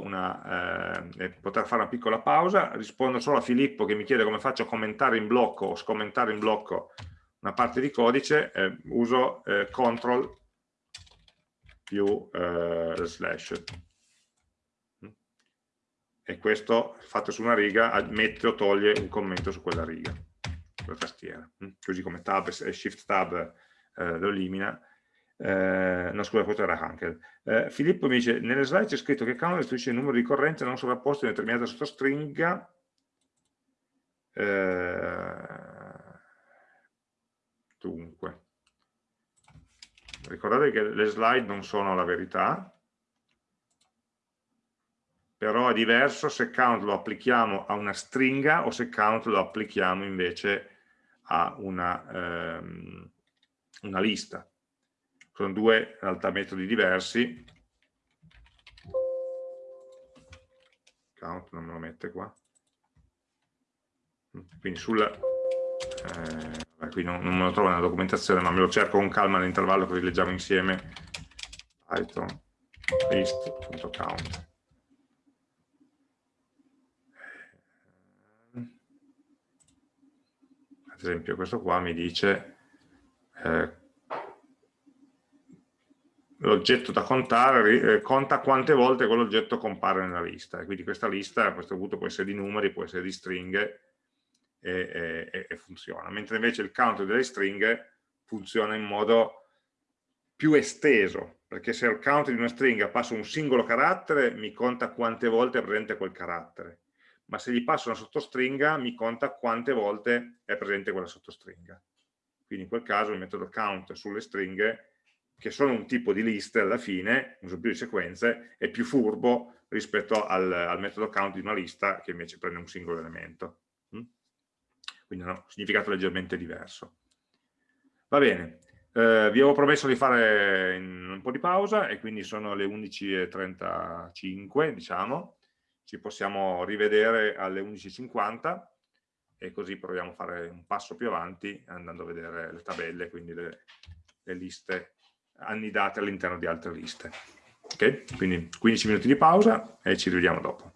Speaker 1: una, eh, poter fare una piccola pausa. Rispondo solo a Filippo che mi chiede come faccio a commentare in blocco o scommentare in blocco una parte di codice. Eh, uso eh, control più eh, slash. e questo fatto su una riga mette o toglie un commento su quella riga, la tastiera, così come tab e shift tab eh, lo elimina. Eh, no scusa, questo era Hankel. Eh, Filippo mi dice, nelle slide c'è scritto che count restituisce il numero di corrente non sovrapposto in determinata sottostringa eh, dunque, ricordate che le slide non sono la verità, però è diverso se count lo applichiamo a una stringa o se count lo applichiamo invece a una, ehm, una lista. Sono due in realtà metodi diversi. Count non me lo mette qua. Quindi sul... Eh, qui non, non, me lo trovo nella documentazione, ma me lo cerco con calma all'intervallo così leggiamo insieme. Python list.count. ad esempio questo qua mi dice eh, l'oggetto da contare eh, conta quante volte quell'oggetto compare nella lista. E quindi questa lista a questo punto può essere di numeri, può essere di stringhe e, e, e funziona. Mentre invece il count delle stringhe funziona in modo più esteso perché se al count di una stringa passo un singolo carattere mi conta quante volte è presente quel carattere. Ma se gli passo una sottostringa mi conta quante volte è presente quella sottostringa. Quindi in quel caso il metodo count sulle stringhe, che sono un tipo di liste alla fine, uso più di sequenze, è più furbo rispetto al, al metodo count di una lista che invece prende un singolo elemento. Mm? Quindi hanno un significato leggermente diverso. Va bene, eh, vi avevo promesso di fare un po' di pausa e quindi sono le 11.35 diciamo ci possiamo rivedere alle 11.50 e così proviamo a fare un passo più avanti andando a vedere le tabelle, quindi le, le liste annidate all'interno di altre liste. Ok? Quindi 15 minuti di pausa e ci rivediamo dopo.